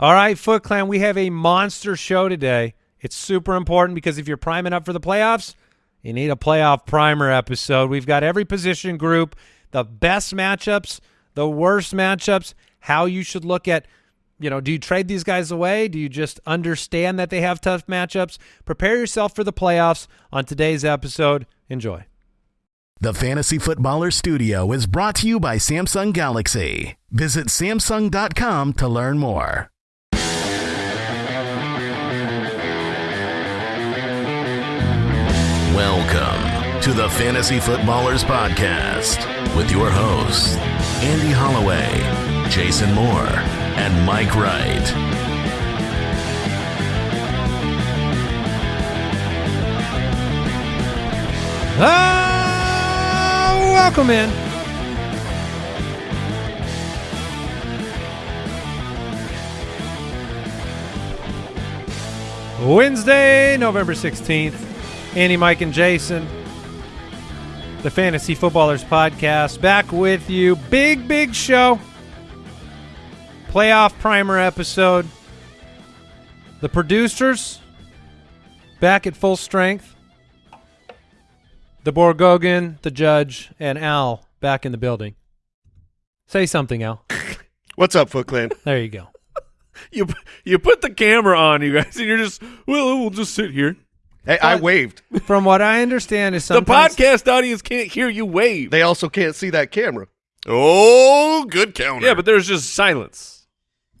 All right, Foot Clan, we have a monster show today. It's super important because if you're priming up for the playoffs, you need a playoff primer episode. We've got every position group, the best matchups, the worst matchups, how you should look at, you know, do you trade these guys away? Do you just understand that they have tough matchups? Prepare yourself for the playoffs on today's episode. Enjoy. The Fantasy Footballer Studio is brought to you by Samsung Galaxy. Visit Samsung.com to learn more. Welcome to the Fantasy Footballers Podcast with your hosts, Andy Holloway, Jason Moore, and Mike Wright. Ah, welcome in. Wednesday, November 16th. Andy, Mike, and Jason. The Fantasy Footballers Podcast back with you. Big, big show. Playoff primer episode. The producers back at full strength. The Borgogan, the judge, and Al back in the building. Say something, Al. What's up, Foot Clan? There you go. You you put the camera on, you guys, and you're just well, we'll just sit here. Hey, I waved. From what I understand is something The sometimes podcast audience can't hear you wave. They also can't see that camera. Oh, good counter. yeah, but there's just silence.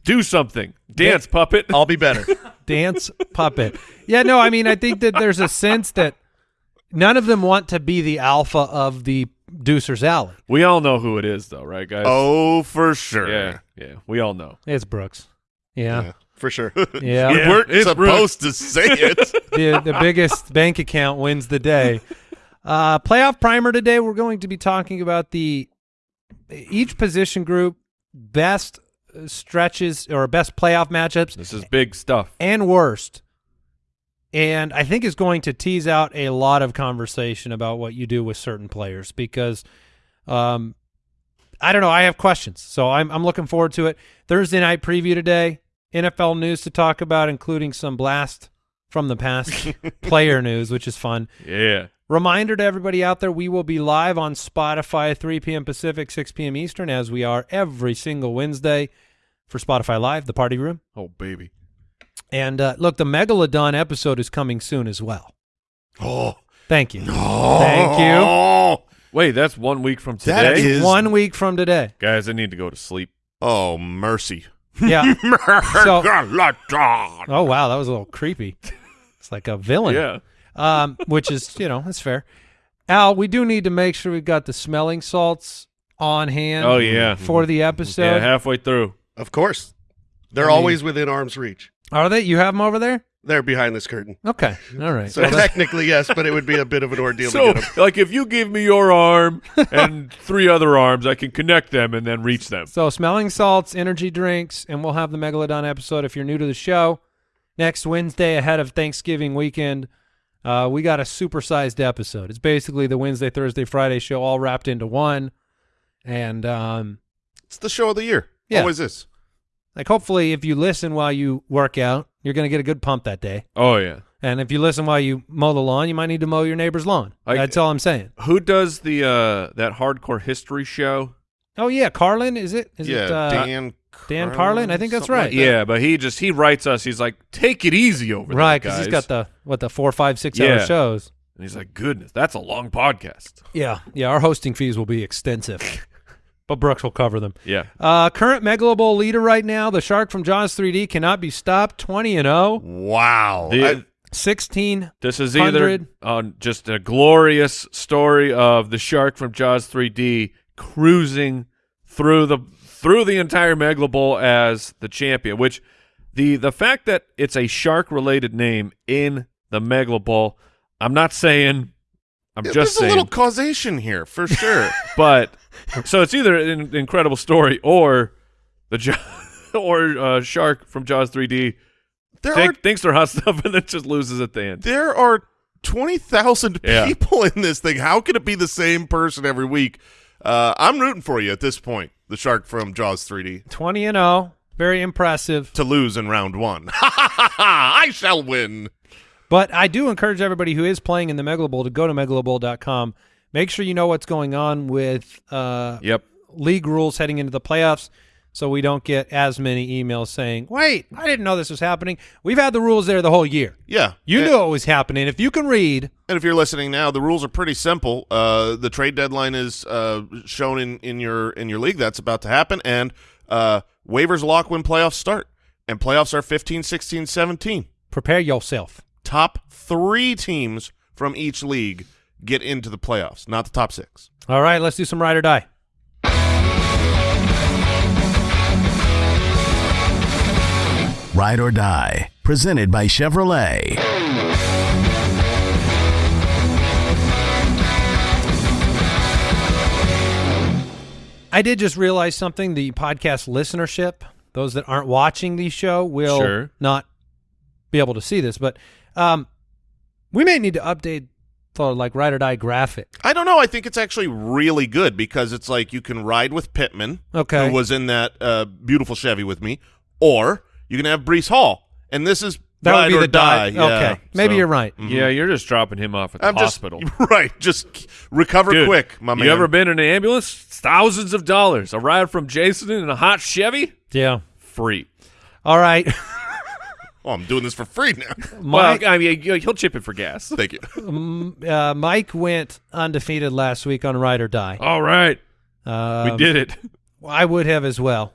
Do something. Dance, puppet. I'll be better. dance puppet. Yeah, no, I mean I think that there's a sense that none of them want to be the alpha of the Deucer's Alley. We all know who it is, though, right, guys? oh, for sure. yeah, yeah. We all know. It's Brooks. Yeah. Yeah, for sure. Yeah. We Yeah, weren't it's supposed to say it. the the biggest bank account wins the day. Uh, playoff primer today. We're going to be talking about the each position group best uh, stretches or best playoff matchups This is big stuff. and worst. And I think is going to tease out a lot of conversation about what you do with certain players because um I don't know, I have questions. So I'm I'm looking forward to it. Thursday night preview today, NFL news to talk about including some blast from the past player news, which is fun. Yeah. Reminder to everybody out there, we will be live on Spotify 3 p.m. Pacific, 6 p.m. Eastern, as we are every single Wednesday for Spotify Live, the party room. Oh, baby. And uh, look, the Megalodon episode is coming soon as well. oh, Thank you. no. Thank you. Wait, that's one week from today? That is- One week from today. Guys, I need to go to sleep. Oh, mercy. Yeah. So- Megalodon. oh, wow. That was a little creepy. It's like a villain. Yeah. Um, which is, you know, that's fair. Al, we do need to make sure we've got the smelling salts on hand Oh, yeah. for the episode. Yeah, halfway through. of course. They're I mean- always within arm's reach. Are they? You have them over there? They're behind this curtain. Okay. All right. So technically, yes, but it would be a bit of an ordeal So, to get them. like, if you give me your arm and three other arms, I can connect them and then reach them. So smelling salts, energy drinks, and we'll have the Megalodon episode if you're new to the show. Next Wednesday ahead of Thanksgiving weekend, uh, we got a supersized episode. It's basically the Wednesday, Thursday, Friday show all wrapped into one. And um, It's the show of the year. Yeah. Always is. like hopefully if you listen while you work out, you're going to get a good pump that day. Oh, yeah. And if you listen while you mow the lawn, you might need to mow your neighbor's lawn. I- That's all I'm saying. Who does the uh that hardcore history show? Oh yeah, Carlin, is it? Is yeah, it uh, Dan. Dan Carlin? I think that's right. like that. Yeah, but he just he writes us. He's like, take it easy over right? Because he's guys." got the what the four, five, six hour shows. And he's like, goodness, that's a long podcast. Yeah, yeah. Our hosting fees will be extensive, but Brooks will cover them. Yeah. Uh, current Megalo Bowl leader right now, the Shark from Jaws 3D cannot be stopped. Twenty and oh. 0, Wow. The- I- 16. this is either 100. on just a glorious story of the shark from Jaws 3D cruising through the through the entire Megalo Bowl as the champion. Which the the fact that it's a shark related name in the Megalo Bowl, I'm not saying. I'm Yeah, just There's saying. a little causation here for sure. but so it's either an incredible story or the jo- or uh, shark from Jaws 3D there think, are thinks they're hot stuff and then just loses at the end. there are twenty thousand Yeah. people in this thing. How can it be the same person every week? Uh, I'm rooting for you at this point. The shark from Jaws 3D. 20 and 0. Very impressive. to lose in round one. Ha ha ha ha! I shall win. But I do encourage everybody who is playing in the Megalo Bowl to go to megalobowl.com. Make sure you know what's going on with uh, Yep. league rules heading into the playoffs so we don't get as many emails saying, wait, I didn't know this was happening. We've had the rules there the whole year. Yeah, You knew it was happening. If you can read, And if you're listening now, the rules are pretty simple. Uh, the trade deadline is uh, shown in, in your in your league. That's about to happen, and uh, waivers lock when playoffs start. And playoffs are 15, 16, 17. prepare yourself. Top three teams from each league get into the playoffs, not the top six. All right, let's do some ride or die. Ride or Die, presented by Chevrolet. I did just realize something. The podcast listenership, those that aren't watching the show, will Sure. not be able to see this. But um, we may need to update the like ride or die graphic. I don't know. I think it's actually really good because it's like you can ride with Pittman, Okay. who was in that uh, beautiful Chevy with me, or you can have Breece Hall, and this is That ride would be or the die. die. Yeah, okay, maybe so- you're right. Yeah, you're just dropping him off at the I'm hospital. just right. Just recover Dude, quick, my man. You ever been in an ambulance? It's thousands of dollars. A ride from Jason in a hot Chevy? Yeah. Free. All right. Oh, I'm doing this for free now. Mike, well, I mean, you- he'll chip it for gas. Thank you. uh, Mike went undefeated last week on ride or die. All right, Um, we did it. I would have as well.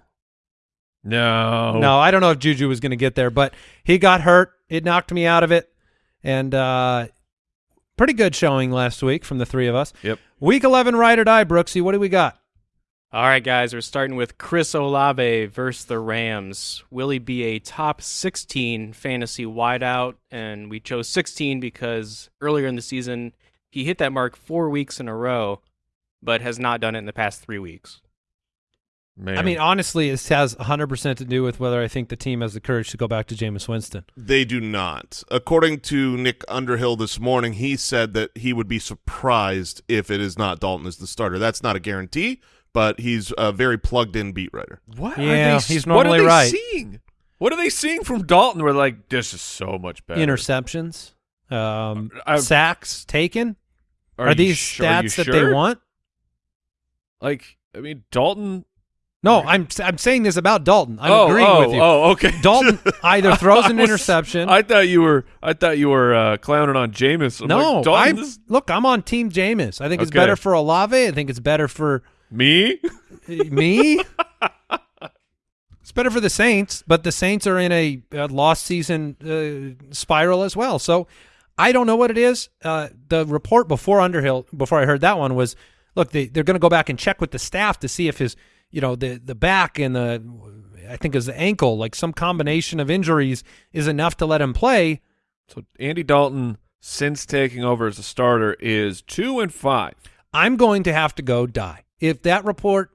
No, No, I don't know if Juju was going to get there, but he got hurt. It knocked me out of it. And uh, pretty good showing last week from the three of us. Yep. Week 11 ride or die, Brooksy. What do we got? All right, guys, we're starting with Chris Olave versus the Rams. Will he be a top 16 fantasy wideout? And we chose 16 because earlier in the season, he hit that mark four weeks in a row, but has not done it in the past three weeks. Man. I mean, honestly, this has 100% to do with whether I think the team has the courage to go back to Jameis Winston. They do not. According to Nick Underhill this morning, he said that he would be surprised if it is not Dalton as the starter. That's not a guarantee, but he's a very plugged-in beat writer. what? Yeah, are they, he's what are they right. Seeing? What are they seeing from Dalton? We're like, this is so much better. Interceptions, um, I- sacks taken. Are, you these sh- are you stats that sure? they want? Like, I mean, Dalton. No, I'm I'm saying this about Dalton. I'm oh, agreeing oh, with you. Oh, okay. Dalton either throws an I was- interception. I thought you were. I thought you were uh, clowning on Jameis. I'm no, like, I'm Dalton, this- look. I'm on Team Jameis. I think it's better for Olave. I think it's better for me. me. it's better for the Saints, but the Saints are in a, a lost season uh, spiral as well. So I don't know what it is. Uh, the report before Underhill, before I heard that one, was look they they're going to go back and check with the staff to see if his you know the the back and the I think is the ankle like some combination of injuries is enough to let him play. So Andy Dalton, since taking over as a starter, is two and five. I'm going to have to go die. If that report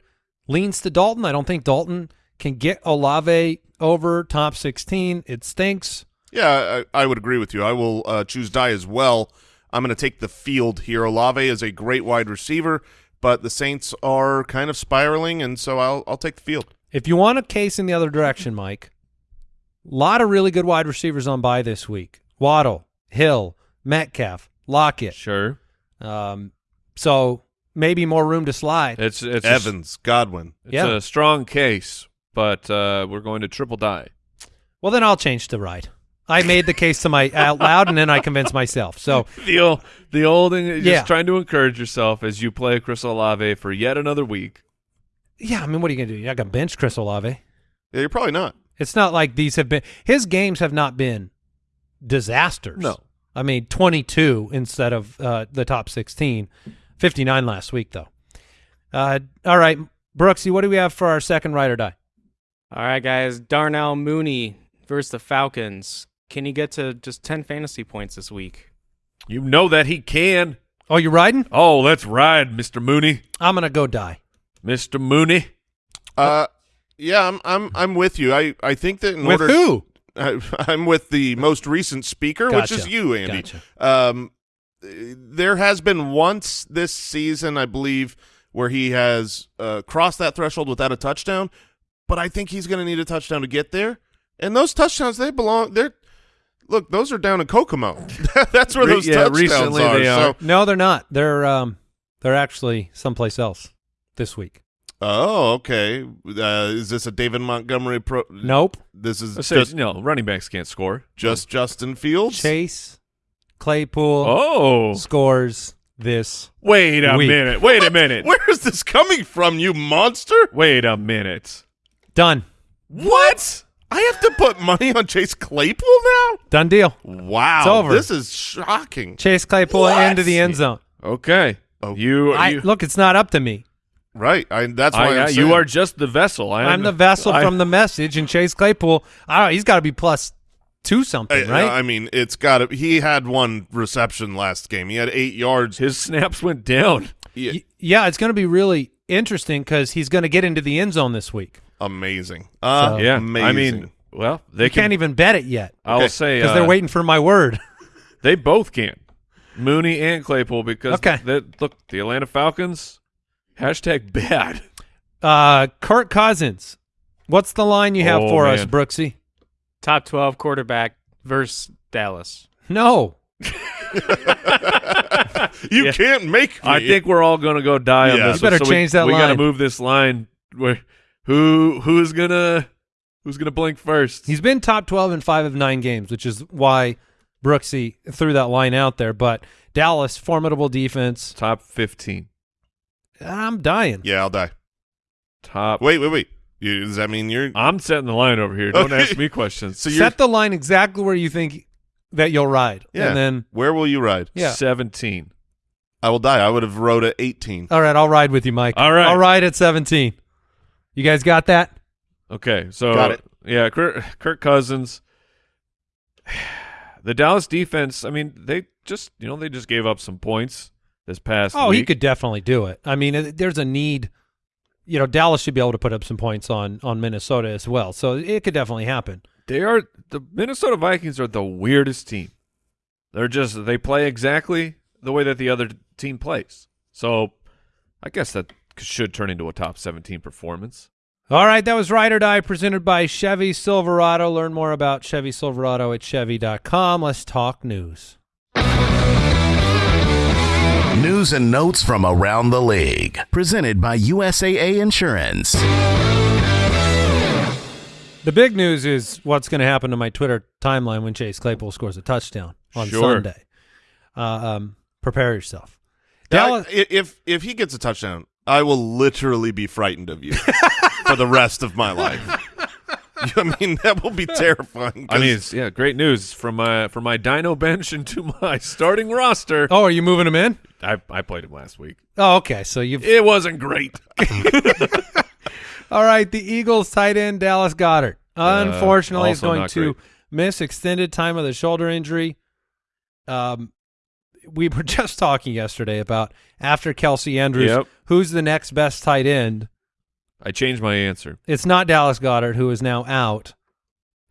leans to Dalton, I don't think Dalton can get Olave over top 16. It stinks. Yeah, I, I would agree with you. I will uh, choose die as well. I'm going to take the field here. Olave is a great wide receiver, but the Saints are kind of spiraling, and so I'll I'll take the field. If you want a case in the other direction, Mike, a lot of really good wide receivers on by this week. Waddle, Hill, Metcalf, Lockett. Sure, Um, so maybe more room to slide. it's it's a, Evans, Godwin. it's Yeah. a strong case, but uh, we're going to triple die. Well, then I'll change to right. I made the case to my out loud, and then I convinced myself. So The old, the old thing, is Yeah. just trying to encourage yourself as you play Chris Olave for yet another week. yeah, I mean, what are you gonna do? You're not gonna bench Chris Olave. Yeah, you're probably not. It's not like these have been his games have not been disasters. No. I mean 22 instead of uh, the top 16. 59 last week though. Uh, all right, Brooksy, what do we have for our second ride or die? All right, guys, Darnell Mooney versus the Falcons. Can he get to just 10 fantasy points this week? You know that he can. Oh, you riding? Oh, let's ride, Mister Mooney, I'm gonna go die. Mister Mooney. Uh, yeah, I'm I'm I'm with you. I I think that in With order who? I, I'm with the most recent speaker, which is you, Andy. Gotcha. Um, there has been once this season, I believe, where he has uh, crossed that threshold without a touchdown, but I think he's going to need a touchdown to get there. And those touchdowns, they belong. They're look, those are down in Kokomo. That's where those yeah, touchdowns are. they So. No, they're not. They're um, they're actually someplace else this week. oh, okay. Uh, is this a David Montgomery pro? Nope. This is say, just no, running backs can't score. just Justin Fields. Chase Claypool Oh, scores this. wait a Weak. minute. Wait a minute. Where is this coming from, you monster? Wait a minute. Done. What? I have to put money on Chase Claypool now? Done deal. Wow. It's over. This is shocking. Chase Claypool What? into the end zone. Okay. Oh. You, I, you, look, it's not up to me. Right. I, that's why I- I'm you are just the vessel. I am I'm the vessel I- from the message, and Chase Claypool. I don't know. He's got to be plus two something, I, right? I mean, it's got to. He had one reception last game. He had eight yards. His snaps went down. Yeah, Y- yeah, it's going to be really interesting because he's going to get into the end zone this week. amazing. Uh, Yeah. amazing. I mean, well, they They can, can't even bet it yet I'll Okay, say because uh, they're waiting for my word. They both can. Mooney and Claypool because Okay. the- look, the Atlanta Falcons hashtag bad. Uh, Kirk Cousins. What's the line you have Oh, for us, man. Brooksy? Top 12 quarterback versus Dallas. No. you Yeah. can't make me. I think we're all going to go die on Yeah. this. You better so change we, that We got to line. move this line. Where who who's gonna who's gonna blink first? He's been top 12 in five of nine games, which is why Brooksy threw that line out there. But Dallas, formidable defense. top fifteen. I'm dying. Yeah, I'll die. Top. Wait, wait, wait. You, does that mean you're? I'm setting the line over here. Don't Okay. ask me questions. so you're. Set the line exactly where you think that you'll ride. yeah. And then, where will you ride? yeah. Seventeen. I will die. I would have rode at 18. All right, I'll ride with you, Mike. All right. I'll ride at 17. You guys got that? Okay, so Got it. Yeah, Kirk, Kirk Cousins. The Dallas defense. I mean, they just you know they just gave up some points this past. Oh, he could definitely do it. I mean, there's a need. You know, Dallas should be able to put up some points on on Minnesota as well. So it could definitely happen. They are the Minnesota Vikings are the weirdest team. They're just they play exactly the way that the other team plays. So I guess that should turn into a top 17 performance. All right, that was Ride or Die presented by Chevy Silverado. Learn more about Chevy Silverado at Chevy.com. Let's talk news. News and notes from around the league. Presented by USAA Insurance. The big news is what's going to happen to my Twitter timeline when Chase Claypool scores a touchdown on Sure. Sunday. Uh, um, prepare yourself. Dallas, i- if if he gets a touchdown, I will literally be frightened of you for the rest of my life. I mean, that will be terrifying. I mean, it's, yeah, great news from my from my Dino bench into my starting roster. oh, are you moving him in? I I played him last week. Oh, okay. So you've It wasn't great. All right, the Eagles tight end Dallas Goedert. Unfortunately, is also going not to great. miss extended time of the shoulder injury. Um, we were just talking yesterday about after Kelce Andrews, Yep. who's the next best tight end? I changed my answer. It's not Dallas Goedert, who is now out.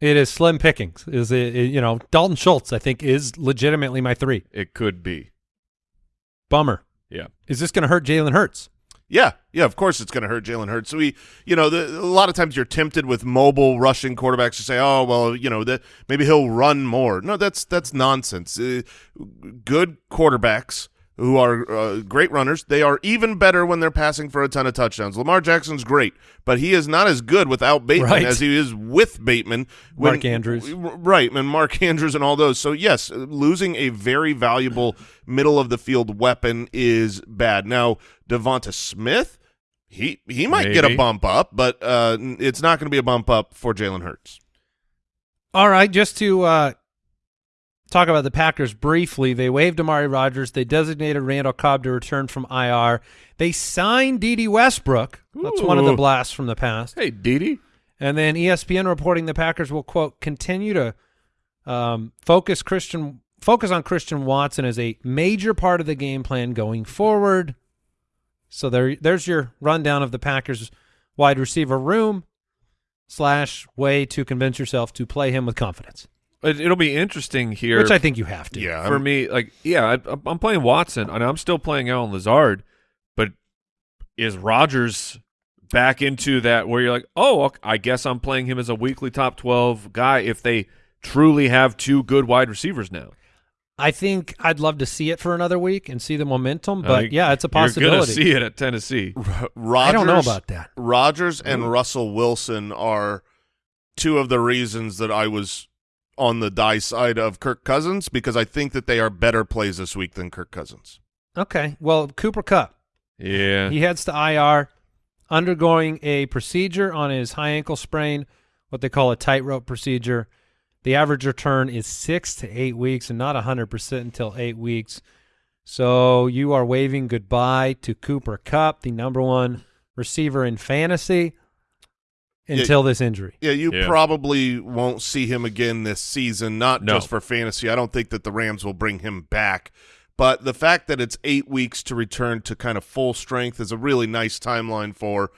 It is Slim Pickings. Is it, it- you know Dalton Schultz? I think is legitimately my three. It could be. Bummer. Yeah. Is this going to hurt Jalen Hurts? Yeah, yeah, of course it's going to hurt Jalen Hurts. So we, you know, the, a lot of times you're tempted with mobile rushing quarterbacks to say, "Oh, well, you know, that maybe he'll run more." No, that's that's nonsense. Uh, good quarterbacks who are uh, great runners, they are even better when they're passing for a ton of touchdowns. Lamar Jackson's great, but he is not as good without Bateman Right. as he is with Bateman. when- Mark Andrews. Right, and Mark Andrews and all those. So yes, losing a very valuable middle of the field weapon is bad. Now Devonta Smith, he he might get a bump up, but uh, it's not going to be a bump up for Jalen Hurts. All right, just to uh, talk about the Packers briefly, they waived Amari Rodgers. They designated Randall Cobb to return from IR. They signed Dede Westbrook. That's one of the blasts from the past. Hey, Didi. And then ESPN reporting the Packers will quote continue to um, focus Christian focus on Christian Watson as a major part of the game plan going forward. So there, there's your rundown of the Packers wide receiver room slash way to convince yourself to play him with confidence, It, it'll be interesting here. which I think you have to. Yeah, for I'm- me, like, yeah, I, I'm playing Watson, and I'm still playing Allen Lazard, but is Rodgers back into that where you're like, oh, ok- I guess I'm playing him as a weekly top 12 guy if they truly have two good wide receivers now. I think I'd love to see it for another week and see the momentum, I but think yeah, it's a You're going to possibility. see it at Tennessee. Rodgers, I don't know about that. Rodgers and mm. Russell Wilson are two of the reasons that I was on the die side of Kirk Cousins because I think that they are better plays this week than Kirk Cousins. Okay, well, Cooper Kupp, Yeah. he heads to IR, undergoing a procedure on his high ankle sprain, what they call a tightrope procedure. The average return is six to eight weeks, and not hundred percent until eight weeks. So you are waving goodbye to Cooper Kupp, the number one receiver in fantasy, Yeah. until this injury. Yeah, you Yeah. probably won't see him again this season, not No. just for fantasy. I don't think that the Rams will bring him back. But the fact that it's eight weeks to return to kind of full strength is a really nice timeline for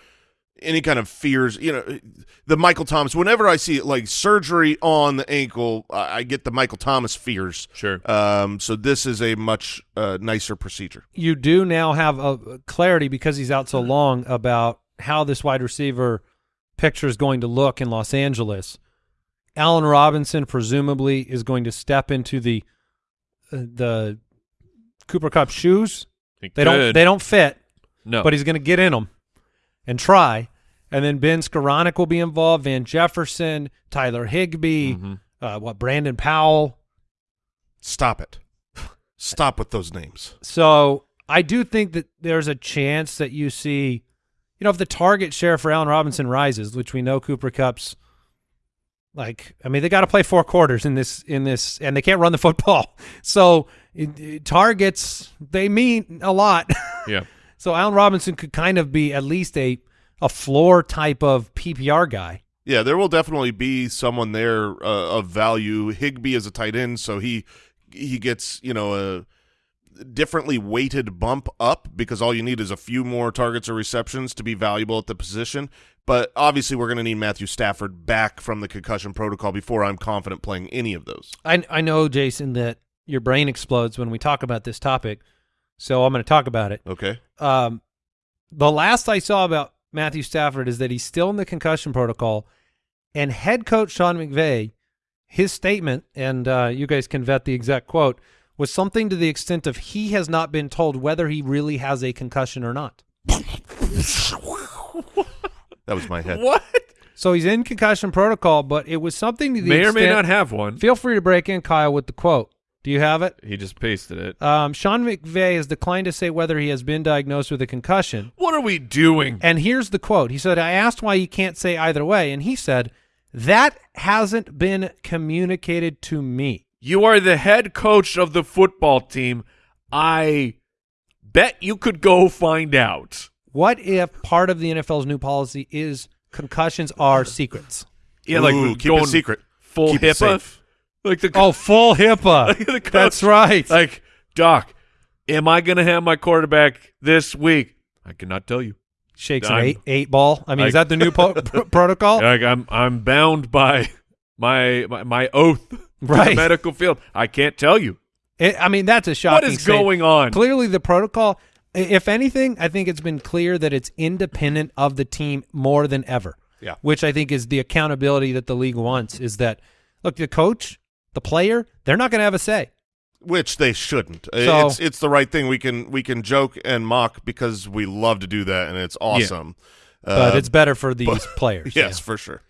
any kind of fears. You know, the Michael Thomas, whenever I see like surgery on the ankle, I I get the Michael Thomas fears. Sure. Um, so this is a much uh, nicer procedure. you do now have a clarity because he's out so long about how this wide receiver picture is going to look in Los Angeles. Allen Robinson presumably is going to step into the uh, the Cooper Kupp shoes. He They don't they don't fit, No. but he's going to get in them and try. And then Ben Skowronek will be involved. Van Jefferson, Tyler Higbee, Mhm. uh, what Brandon Powell. Stop it. Stop with those names. So I do think that there's a chance that you see, you know, if the target share for Allen Robinson rises, which we know Cooper Kupp's like, I mean, they got to play four quarters in this in this, and they can't run the football. So it, it- targets they mean a lot. Yeah. so Allen Robinson could kind of be at least a a floor type of PPR guy. Yeah, there will definitely be someone there uh, of value. Higbee is a tight end, so he he gets you know a differently weighted bump up because all you need is a few more targets or receptions to be valuable at the position. But obviously, we're going to need Matthew Stafford back from the concussion protocol before I'm confident playing any of those. I I know Jason that your brain explodes when we talk about this topic, so I'm going to talk about it. Okay, um, the last I saw about Matthew Stafford is that he's still in the concussion protocol, and head coach Sean McVay, his statement, and uh, you guys can vet the exact quote, was something to the extent of he has not been told whether he really has a concussion or not. that was my head. What? So he's in concussion protocol, but it was something to the May or extent. may not have one. Feel free to break in, Kyle, with the quote. Do you have it? He just pasted it. Um, Sean McVay has declined to say whether he has been diagnosed with a concussion. What are we doing? And here's the quote. He said, I asked why you can't say either way. And he said, that hasn't been communicated to me. You are the head coach of the football team. I bet you could go find out. What if part of the NFL's new policy is concussions are secrets? Yeah, like Ooh, keep going it secret. full Keep it HIPAA. safe. Like the Oh, full HIPAA. the coach- That's right. Like Doc, am I going to have my quarterback this week? I cannot tell you. Shakes an I'm- eight, eight ball. I mean, is that the new po- pr- protocol? Like I'm I'm bound by my my, my oath to Right. the medical field. I can't tell you It- I mean, that's a shocking what is statement. going on. Clearly, the protocol, if anything, I think it's been clear that it's independent of the team more than ever. Yeah. Which I think is the accountability that the league wants is that, look, the coach, the player, they're not going to have a say. Which they shouldn't. So- it's it's the right thing. We can we can joke and mock because we love to do that, and it's awesome. But Uh, it's better for these but- players. yes, yeah. for sure.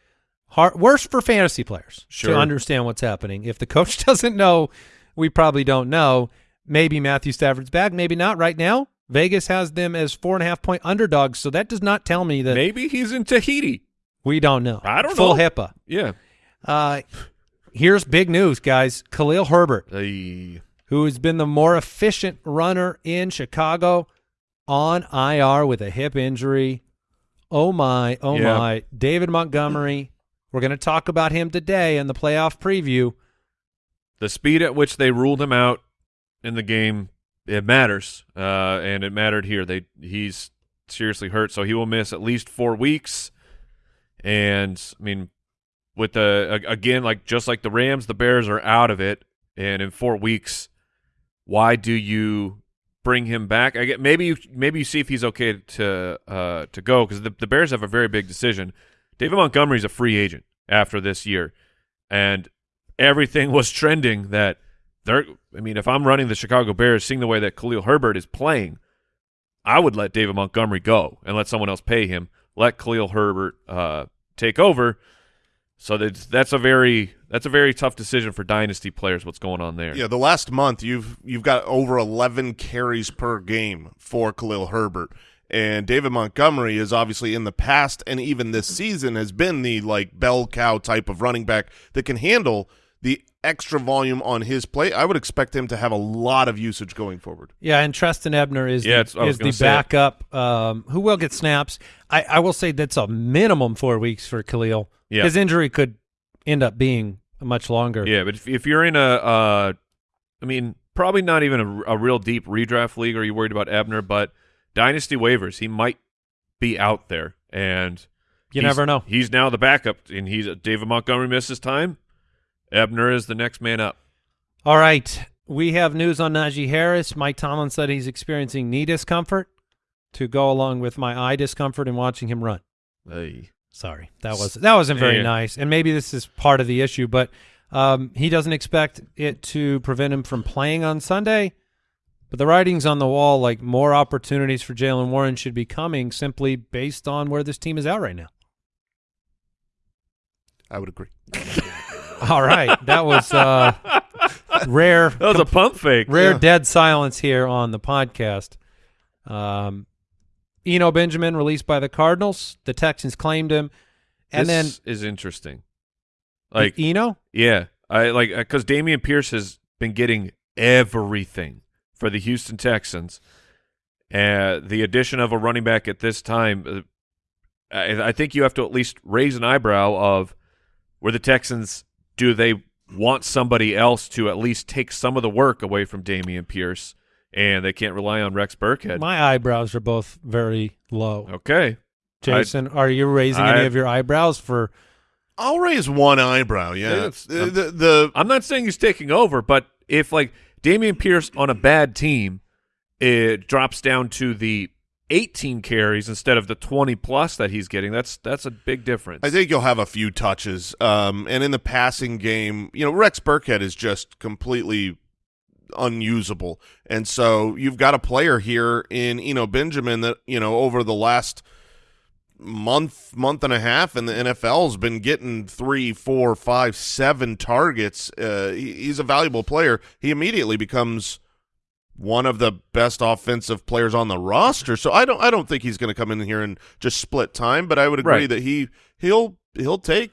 Hard, worse for fantasy players Sure. to understand what's happening. If the coach doesn't know, we probably don't know. Maybe Matthew Stafford's back, maybe not. Right now, Vegas has them as four and a half point underdogs, so that does not tell me that Maybe he's in Tahiti. we don't know. I don't Full know. HIPAA. Yeah. Uh, here's big news, guys. Khalil Herbert, Hey. who has been the more efficient runner in Chicago, on IR with a hip injury. Oh my, oh Yeah. my. David Montgomery. We're going to talk about him today in the playoff preview. the speed at which they ruled him out in the game it matters uh, and it mattered here they he's seriously hurt so he will miss at least four weeks and i mean with the again like just like the rams the bears are out of it and in four weeks why do you bring him back. I get maybe you maybe you see if he's okay to uh, to go because the the Bears have a very big decision. David Montgomery's a free agent after this year, and everything was trending that they're. I mean, if I'm running the Chicago Bears, seeing the way that Khalil Herbert is playing, I would let David Montgomery go and let someone else pay him. Let Khalil Herbert uh, take over. So that's that's a very that's a very tough decision for dynasty players. What's going on there? Yeah, the last month you've you've got over 11 carries per game for Khalil Herbert. And David Montgomery is obviously in the past and even this season has been the like bell cow type of running back that can handle the extra volume on his plate. I would expect him to have a lot of usage going forward. Yeah, and Trestan Ebner is Yeah, the, it's- I was is the backup um, who will get snaps. I, I will say that's a minimum four weeks for Khalil. Yeah. His injury could end up being much longer. Yeah, but if, if you're in a, uh, I mean, probably not even a, a real deep redraft league, are you worried about Ebner? But dynasty waivers, he might be out there, and You never know. He's now the backup, and he's David Montgomery misses time. Ebner is the next man up. All right. We have news on Najee Harris. Mike Tomlin said he's experiencing knee discomfort to go along with my eye discomfort in watching him run. Hey. Sorry, that was that wasn't very Yeah. nice, and maybe this is part of the issue. But um, he doesn't expect it to prevent him from playing on Sunday. But the writing's on the wall, like more opportunities for Jaylen Warren should be coming, simply based on where this team is at right now. I would agree. All right, that was uh, rare. That was a pump fake. rare Yeah. dead silence here on the podcast. Um, Eno Benjamin released by the Cardinals. The Texans claimed him, and this is interesting. then Like, Eno. yeah, I like because Dameon Pierce has been getting everything for the Houston Texans. Uh, the addition of a running back at this time, uh, I, I think you have to at least raise an eyebrow of where the Texans do they want somebody else to at least take some of the work away from Dameon Pierce, and they can't rely on Rex Burkhead. My eyebrows are both very low. okay, Jason, are you raising any of your eyebrows for? I'll raise one eyebrow. Yeah, It's- the, the, the I'm not saying he's taking over, but if like Dameon Pierce on a bad team, it drops down to the 18 carries instead of the 20 plus that he's getting. That's that's a big difference. I think you'll have a few touches. Um, and in the passing game, you know, Rex Burkhead is just completely unusable. And so you've got a player here in Eno Benjamin that, you know, over the last month, month and a half, and the NFL's been getting three, four, five, seven targets. Uh, he- he's a valuable player. He immediately becomes one of the best offensive players on the roster. So I don't I don't think he's going to come in here and just split time, but I would agree Right. that he he'll he'll take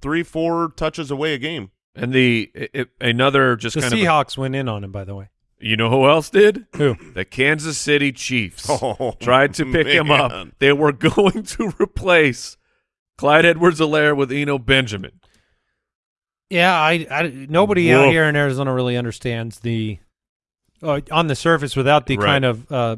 3 4 touches away a game. and the i i- another just The kind of Seahawks went in on him, by the way. You know who else did? Who? The Kansas City Chiefs Oh, tried to pick him up. They were going to replace Clyde Edwards-Helaire with Eno Benjamin. Yeah, I, I nobody out here in Arizona really understands the uh, on the surface without the Right. kind of uh,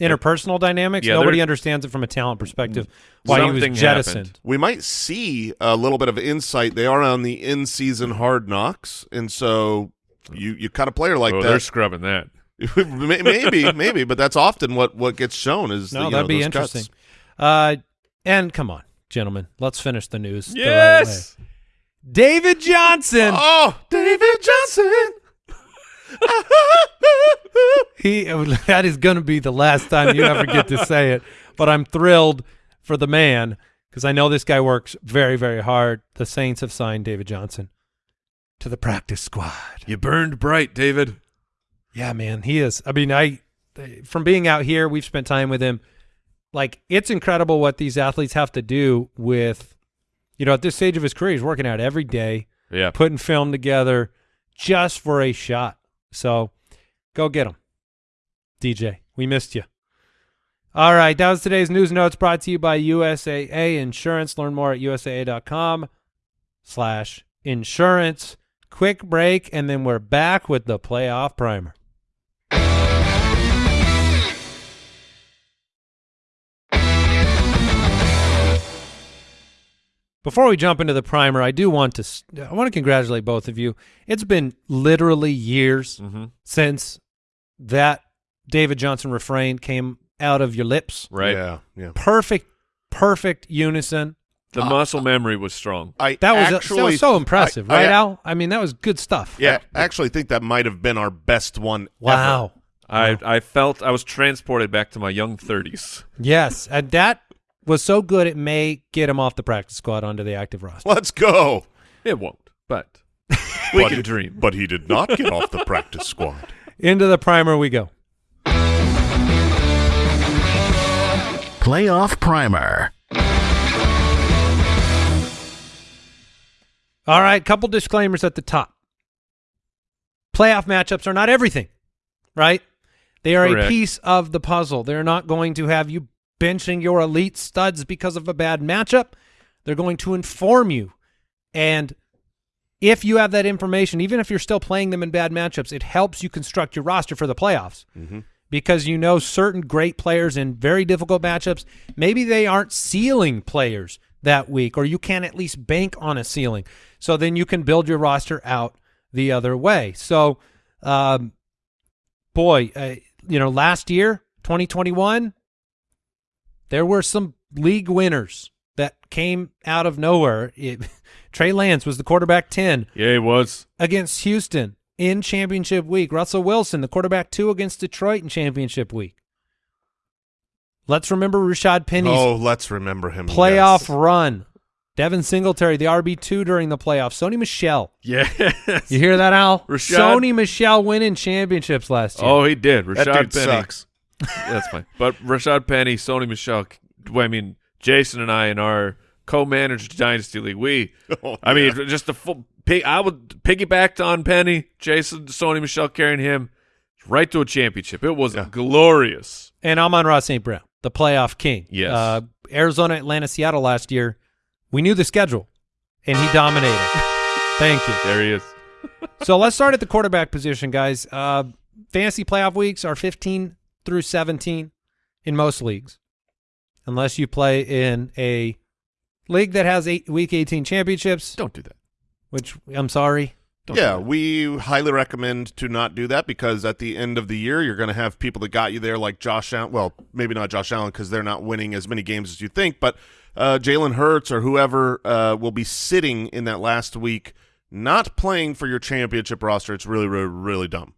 interpersonal dynamics. Yeah, nobody understands it from a talent perspective. Why he was jettisoned. happened. We might see a little bit of insight. They are on the in-season hard knocks, and so you you cut a player like oh, they're scrubbing that. Maybe, maybe, but that's often what what gets shown is No, the, you that'd know, be those interesting. cuts. Uh, and come on, gentlemen, let's finish the news. the right Yes. way. David Johnson. Oh, David Johnson. He that is going to be the last time you ever get to say it. But I'm thrilled for the man because I know this guy works very, very hard. The Saints have signed David Johnson to the practice squad. You burned bright, David. Yeah, man, he is. I mean, I from being out here, we've spent time with him. Like, it's incredible what these athletes have to do with, you know, at this stage of his career, he's working out every day, Yeah. putting film together just for a shot. So, go get him, DJ. We missed you. All right, that was today's news notes brought to you by USAA Insurance. Learn more at usaa.com slash insurance. Quick break, and then we're back with the playoff primer. Before we jump into the primer, I do want to I want to congratulate both of you. It's been literally years Mm-hmm. since that David Johnson refrain came out of your lips. Right. Yeah, yeah. Perfect, perfect unison. The uh, muscle memory was strong. I That was, actually, that was so impressive, I- I- right, Al? I mean, that was good stuff. Yeah, I actually think that might have been our best one. ever. Wow. I I felt I was transported back to my young 30s. Yes, and that was so good it may get him off the practice squad onto the active roster. Let's go. It won't, but we But can dream. But he did not get off the practice squad. Into the primer we go. Playoff Primer. All right, couple disclaimers at the top. Playoff matchups are not everything, right? They are a piece of the puzzle. They're not going to have you benching your elite studs because of a bad matchup. They're going to inform you. And if you have that information, even if you're still playing them in bad matchups, it helps you construct your roster for the playoffs mm-hmm. because you know certain great players in very difficult matchups. Maybe they aren't ceiling players that week, or you can at least bank on a ceiling. So then you can build your roster out the other way. So, um, boy, uh, you know, last year, 2021, there were some league winners that came out of nowhere. It, Trey Lance was the quarterback 10 Yeah, it was. against Houston in championship week. Russell Wilson, the quarterback two against Detroit in championship week. Let's remember Rashad Penny's oh, let's remember him. playoff yes. run. Devin Singletary, the RB two during the playoffs. Sony Michel. Yes. You hear that, Al? Rashad- Sony Michel winning championships last year. Oh, he did. Rashad That dude Penny. sucks. That's fine. But Rashad Penny, Sony Michel, I mean, Jason and I in our co-managed Dynasty League, we, Oh, I mean, just the full, I would piggybacked on Penny, Jason, Sony Michel carrying him right to a championship. It was glorious. And Amon-Ra St. Brown, the playoff king. Yes. Uh, Arizona, Atlanta, Seattle last year. We knew the schedule, and he dominated. Thank you. There he is. so let's start at the quarterback position, guys. Uh, fantasy playoff weeks are 15 through 17 in most leagues, unless you play in a league that has eight, week 18 championships, Don't do that. which I'm sorry. Don't yeah, we highly recommend to not do that because at the end of the year, you're going to have people that got you there, like Josh Allen. Well, maybe not Josh Allen because they're not winning as many games as you think, but uh, Jalen Hurts or whoever uh, will be sitting in that last week, not playing for your championship roster. It's really, really, really dumb.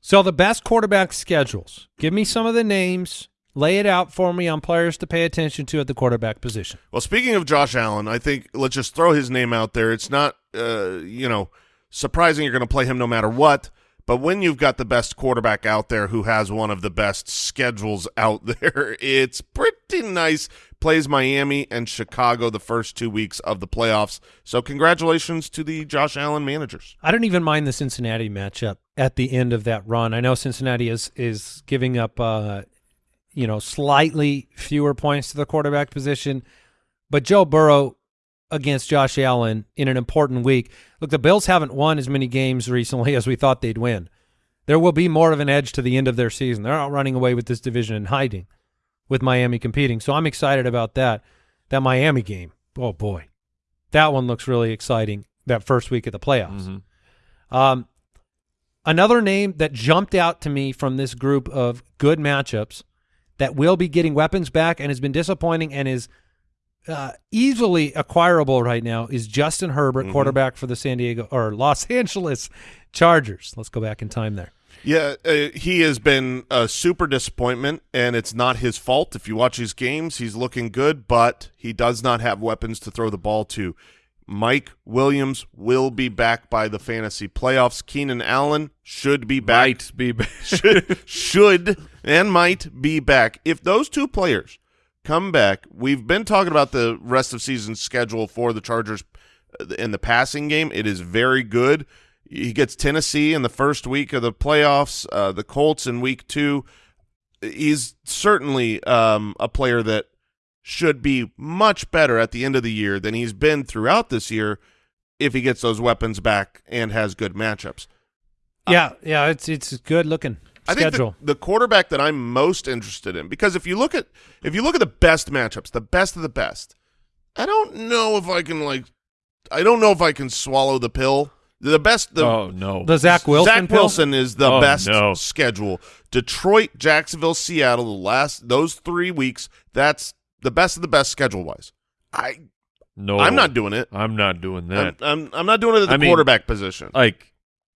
So the best quarterback schedules. Give me some of the names. Lay it out for me on players to pay attention to at the quarterback position. Well, speaking of Josh Allen, I think let's just throw his name out there. It's not, uh, you know, surprising you're going to play him no matter what. But when you've got the best quarterback out there who has one of the best schedules out there, it's pretty nice. Plays Miami and Chicago the first two weeks of the playoffs. So congratulations to the Josh Allen managers. I don't even mind the Cincinnati matchup at the end of that run. I know Cincinnati is is giving up, uh, you know, slightly fewer points to the quarterback position, but Joe Burrow against Josh Allen in an important week. Look, the Bills haven't won as many games recently as we thought they'd win. There will be more of an edge to the end of their season. They're not running away with this division and hiding with Miami competing. So I'm excited about that. That Miami game. Oh boy. That one looks really exciting. That first week of the playoffs. Mhm. Um, another name that jumped out to me from this group of good matchups that will be getting weapons back and has been disappointing and is uh, easily acquirable right now is Justin Herbert, quarterback for the San Diego or Los Angeles Chargers. Let's go back in time there. Yeah, uh, he has been a super disappointment, and it's not his fault. If you watch his games, he's looking good, but he does not have weapons to throw the ball to. Mike Williams will be back by the fantasy playoffs. Keenan Allen should be back. Might be back. should, should and might be back. If those two players come back, we've been talking about the rest of season schedule for the Chargers in the passing game. It is very good. He gets Tennessee in the first week of the playoffs, uh, the Colts in week two. He's certainly um, a player that should be much better at the end of the year than he's been throughout this year if he gets those weapons back and has good matchups. Yeah, yeah, it's it's good looking I think the, the quarterback that I'm most interested in because if you look at if you look at the best matchups, the best of the best, I don't know if I can like I don't know if I can swallow the pill The best. The, oh no, The Zach Wilson. Zach pill? Wilson is the Oh, best no. schedule. Detroit, Jacksonville, Seattle. The last those three weeks. That's the best of the best schedule wise. I no, I'm not doing it. I'm not doing I'm, that. I'm I'm not doing it at the I mean- quarterback position. like,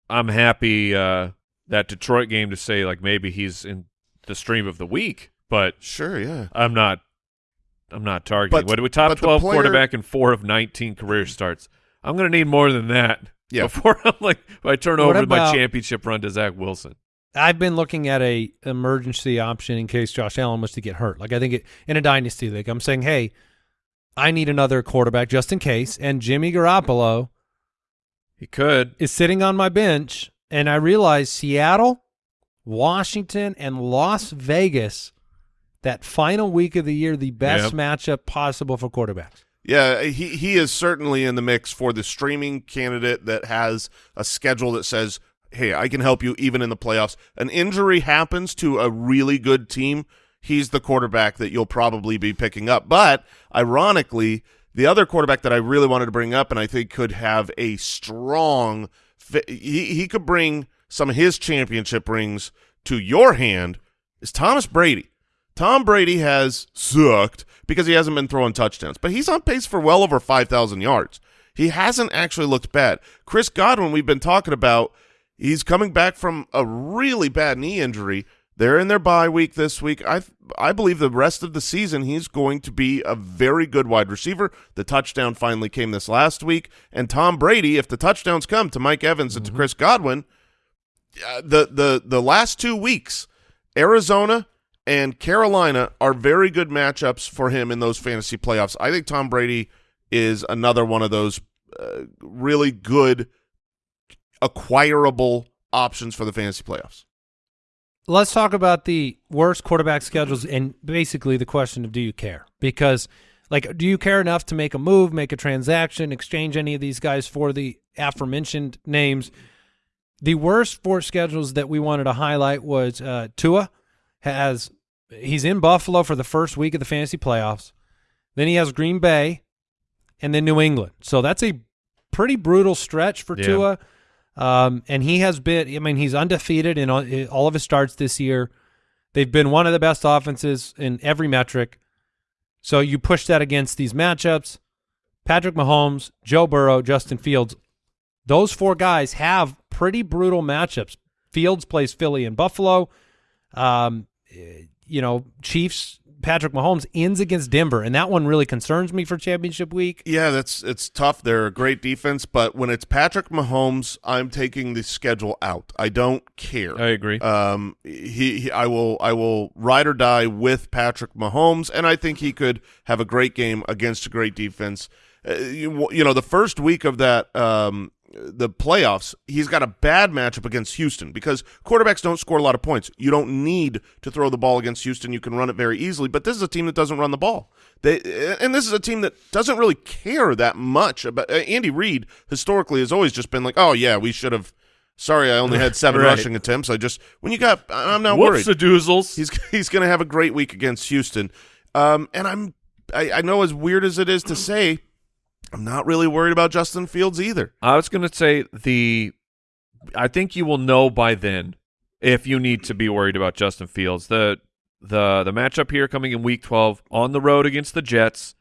I'm happy uh, that Detroit game to say like maybe he's in the stream of the week, but Sure, yeah. I'm not. I'm not targeting. But- what do we top twelve player- quarterback in four of 19 career mm-hmm. starts? I'm going to need more than that. Yeah. Before I'm like, if I turn What over my championship run to Zach Wilson. I've been looking at a emergency option in case Josh Allen was to get hurt. Like I think it, in a dynasty league, I'm saying, hey, I need another quarterback just in case. And Jimmy Garoppolo He could. is sitting on my bench, and I realize Seattle, Washington, and Las Vegas, that final week of the year, the best Yep. matchup possible for quarterbacks. Yeah, he he is certainly in the mix for the streaming candidate that has a schedule that says, "Hey, I can help you even in the playoffs." An injury happens to a really good team, he's the quarterback that you'll probably be picking up. But ironically, the other quarterback that I really wanted to bring up and I think could have a strong he he could bring some of his championship rings to your hand is Thomas Brady. Tom Brady has sucked because he hasn't been throwing touchdowns, but he's on pace for well over 5,000 yards. He hasn't actually looked bad. Chris Godwin, we've been talking about, he's coming back from a really bad knee injury. They're in their bye week this week. I I believe the rest of the season he's going to be a very good wide receiver. The touchdown finally came this last week, and Tom Brady, if the touchdowns come to Mike Evans and to Chris Godwin, uh, the the the last two weeks, Arizona and Carolina are very good matchups for him in those fantasy playoffs. I think Tom Brady is another one of those uh, really good acquirable options for the fantasy playoffs. Let's talk about the worst quarterback schedules and basically the question of do you care? Because like do you care enough to make a move, make a transaction, exchange any of these guys for the aforementioned names? The worst four schedules that we wanted to highlight was uh Tua has he's in Buffalo for the first week of the fantasy playoffs. Then he has Green Bay and then New England. So that's a pretty brutal stretch for Yeah. Tua. Um, and he has been, I mean, he's undefeated in all, in all of his starts this year. They've been one of the best offenses in every metric. So you push that against these matchups. Patrick Mahomes, Joe Burrow, Justin Fields, those four guys have pretty brutal matchups. Fields plays Philly and Buffalo. Um, eh, you know, Chiefs, Patrick Mahomes ends against Denver, and that one really concerns me for championship week. Yeah, that's it's tough. They're a great defense, but when it's Patrick Mahomes, I'm taking the schedule out. I don't care. I agree. Um, he, he, I will, I will ride or die with Patrick Mahomes, and I think he could have a great game against a great defense. Uh, you, you know, the first week of that, um, the playoffs, he's got a bad matchup against Houston because quarterbacks don't score a lot of points. You don't need to throw the ball against Houston; you can run it very easily. But this is a team that doesn't run the ball. They, and this is a team that doesn't really care that much about. Uh, Andy Reid historically has always just been like, "Oh yeah, we should have." Sorry, I only had seven Right. rushing attempts. I just when you got, I'm not Whoops, worried. the doozles. He's he's going to have a great week against Houston, um, and I'm I, I know as weird as it is to say, I'm not really worried about Justin Fields either. I was going to say the. I think you will know by then if you need to be worried about Justin Fields. The the the matchup here coming in Week 12 on the road against the Jets.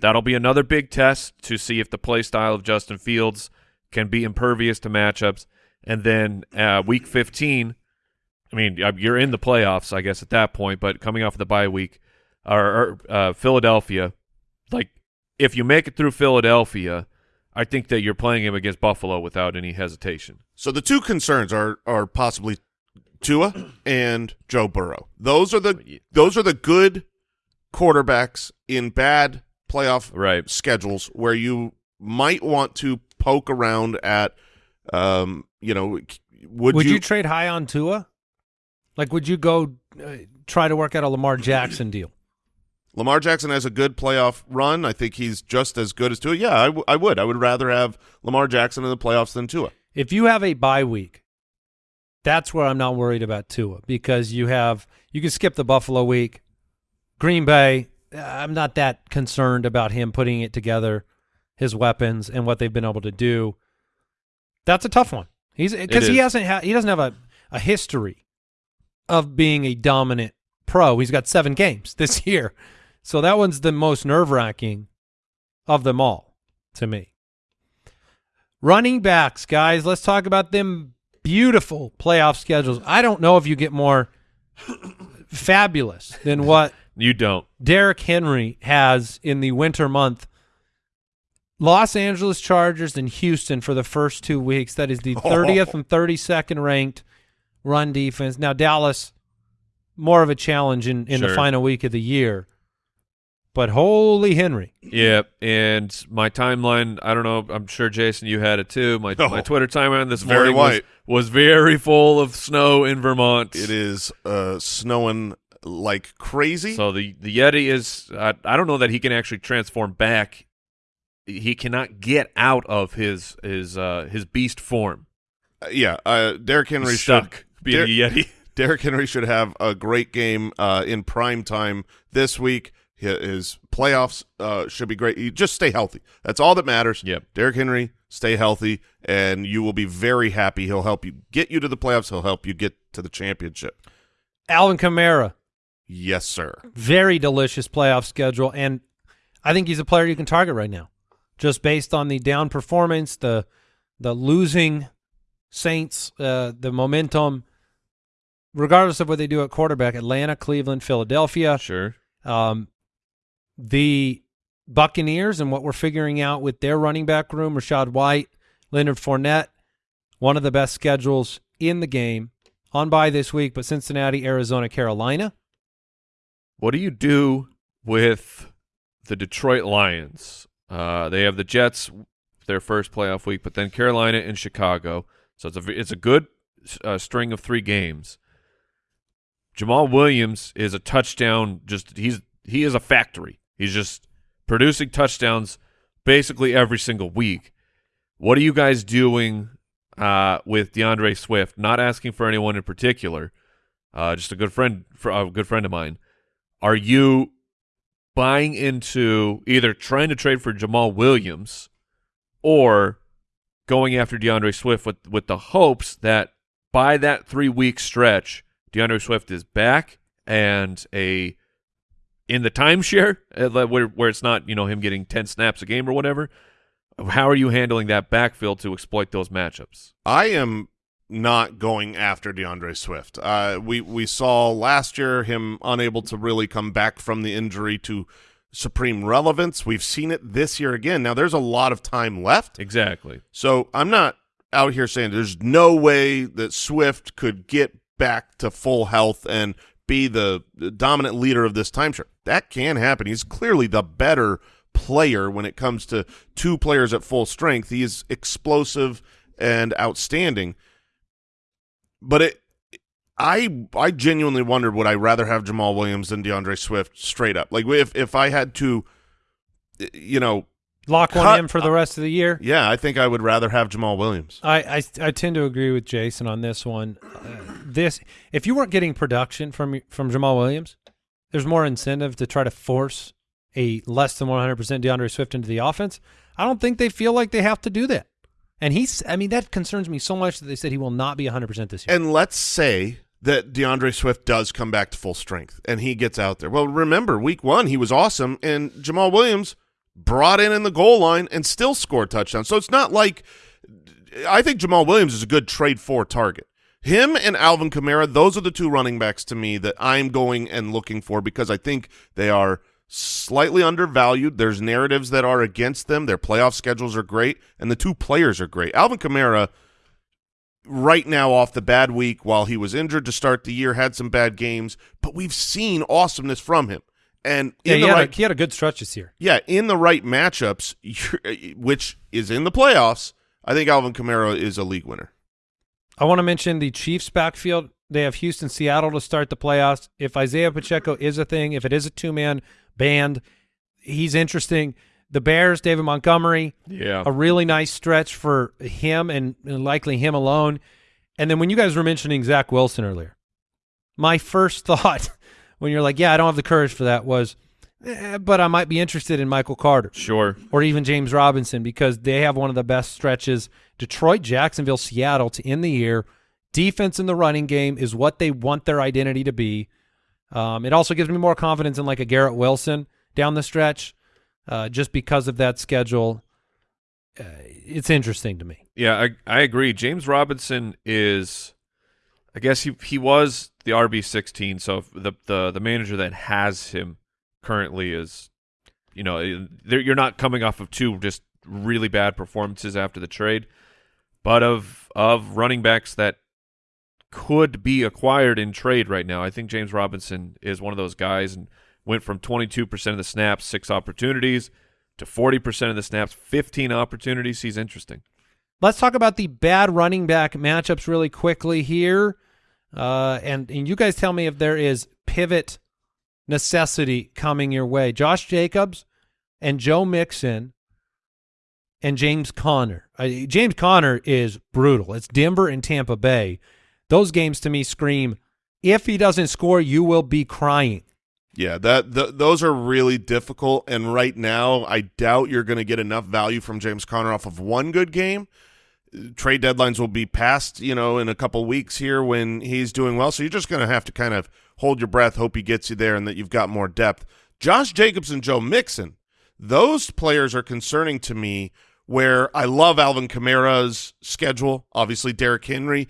That'll be another big test to see if the play style of Justin Fields can be impervious to matchups. And then uh, Week 15, I mean, you're in the playoffs, I guess, at that point. But coming off of the bye week, or, or uh, Philadelphia, like if you make it through Philadelphia, I think that you're playing him against Buffalo without any hesitation. So the two concerns are are possibly Tua and Joe Burrow. Those are the those are the good quarterbacks in bad playoff Right. schedules where you might want to poke around at. Um, you know, would, Would you, you trade high on Tua? Like, would you go uh, try to work out a Lamar Jackson deal? Lamar Jackson has a good playoff run. I think he's just as good as Tua. Yeah, I, w- I would. I would rather have Lamar Jackson in the playoffs than Tua. If you have a bye week, that's where I'm not worried about Tua because you have you can skip the Buffalo week. Green Bay, uh, I'm not that concerned about him putting it together, his weapons and what they've been able to do. That's a tough one. He's because he hasn't ha- he doesn't have a, a history of being a dominant pro. He's got seven games this year, so that one's the most nerve wracking of them all to me. Running backs, guys, let's talk about them beautiful playoff schedules. I don't know if you get more fabulous than what You don't. Derrick Henry has in the winter month. Los Angeles Chargers and Houston for the first two weeks. That is the 30th and 32nd ranked run defense. Now, Dallas, more of a challenge in, in the final week of the year. But holy Henry. Yeah, and my timeline, I don't know, I'm sure Jason you had it too. My Oh. my Twitter timeline this Very morning was, white. was very full of snow in Vermont. It is uh, snowing like crazy. So the the Yeti is I I don't know that he can actually transform back. He cannot get out of his his uh his beast form. Uh, yeah, uh, Derrick Henry He's should stuck being Der- a Yeti. Derrick Henry should have a great game uh, in prime time this week. Hi- His playoffs uh, should be great. You just stay healthy. That's all that matters. Yep. Derrick Henry, stay healthy, and you will be very happy. He'll help you get you to the playoffs. He'll help you get to the championship. Alvin Kamara, Yes, sir. very delicious playoff schedule. And I think he's a player you can target right now. Just based on the down performance, the the losing Saints, uh, the momentum, regardless of what they do at quarterback, Atlanta, Cleveland, Philadelphia. Sure. Um, the Buccaneers and what we're figuring out with their running back room, Rachaad White, Leonard Fournette, one of the best schedules in the game. On by this week, but Cincinnati, Arizona, Carolina. What do you do with the Detroit Lions? Uh, they have the Jets, their first playoff week, but then Carolina and Chicago. So it's a it's a good uh, string of three games. Jamaal Williams is a touchdown. Just he's he is a factory. He's just producing touchdowns basically every single week. What are you guys doing uh, with D'Andre Swift? Not asking for anyone in particular. Uh, just a good friend, for a good friend of mine. Are you buying into either trying to trade for Jamaal Williams or going after D'Andre Swift with with the hopes that by that three week stretch, D'Andre Swift is back and a in the timeshare uh, where where it's not you know him getting ten snaps a game or whatever. How are you handling that backfield to exploit those matchups? I am not going after D'Andre Swift. Uh, we we saw last year him unable to really come back from the injury to supreme relevance. We've seen it this year again. Now there's a lot of time left, Exactly. so I'm not out here saying there's no way that Swift could get back to full health and be the, the dominant leader of this timeshare. That can happen. He's clearly the better player when it comes to two players at full strength. He is explosive and outstanding. But it I I genuinely wondered would I rather have Jamaal Williams than D'Andre Swift straight up. Like if if I had to you know, Lock one in for the rest of the year. yeah, I think I would rather have Jamaal Williams. I, I I tend to agree with Jason on this one. Uh, this if you weren't getting production from from Jamaal Williams, there's more incentive to try to force a less than 100% D'Andre Swift into the offense. I don't think they feel like they have to do that. And he's I mean that concerns me so much that they said he will not be 100% this year. And let's say that D'Andre Swift does come back to full strength and he gets out there. Well, remember, week one, he was awesome, and Jamaal Williams brought in in the goal line and still scored touchdowns. So it's not like I think Jamaal Williams is a good trade for target. Him and Alvin Kamara, those are the two running backs to me that I'm going and looking for because I think they are slightly undervalued. There's narratives that are against them. Their playoff schedules are great, and the two players are great. Alvin Kamara – right now off the bad week while he was injured to start the year, had some bad games, but we've seen awesomeness from him. And yeah, in he, had right, a, he had a good stretch this year. yeah, in the right matchups, which is in the playoffs, I think Alvin Kamara is a league winner. I want to mention the Chiefs backfield. They have Houston, Seattle to start the playoffs. If Isaiah Pacheco is a thing, if it is a two-man band, he's interesting. The Bears, David Montgomery, Yeah. a really nice stretch for him and, and likely him alone. And then when you guys were mentioning Zach Wilson earlier, my first thought when you're like, yeah, I don't have the courage for that was Eh, but I might be interested in Michael Carter Sure. or even James Robinson because they have one of the best stretches. Detroit, Jacksonville, Seattle to end the year. Defense in the running game is what they want their identity to be. Um, it also gives me more confidence in like a Garrett Wilson down the stretch, uh, just because of that schedule. Uh, it's interesting to me. Yeah, I I agree. James Robinson is, I guess he he was the RB sixteen. So the the the manager that has him currently is, you know, you're not coming off of two just really bad performances after the trade, but of of running backs that could be acquired in trade right now. I think James Robinson is one of those guys and went from 22% of the snaps, six opportunities, to 40% of the snaps, 15 opportunities. He's interesting. Let's talk about the bad running back matchups really quickly here. Uh, and, and you guys tell me if there is pivot necessity coming your way. Josh Jacobs and Joe Mixon and James Conner. Uh, James Conner is brutal. It's Denver and Tampa Bay. Those games to me scream, if he doesn't score, you will be crying. Yeah, that th- those are really difficult. And right now, I doubt you're going to get enough value from James Conner off of one good game. Trade deadlines will be passed, you know, in a couple weeks here when he's doing well. So you're just going to have to kind of hold your breath, hope he gets you there, and that you've got more depth. Josh Jacobs and Joe Mixon, those players are concerning to me. Where I love Alvin Kamara's schedule, obviously Derrick Henry.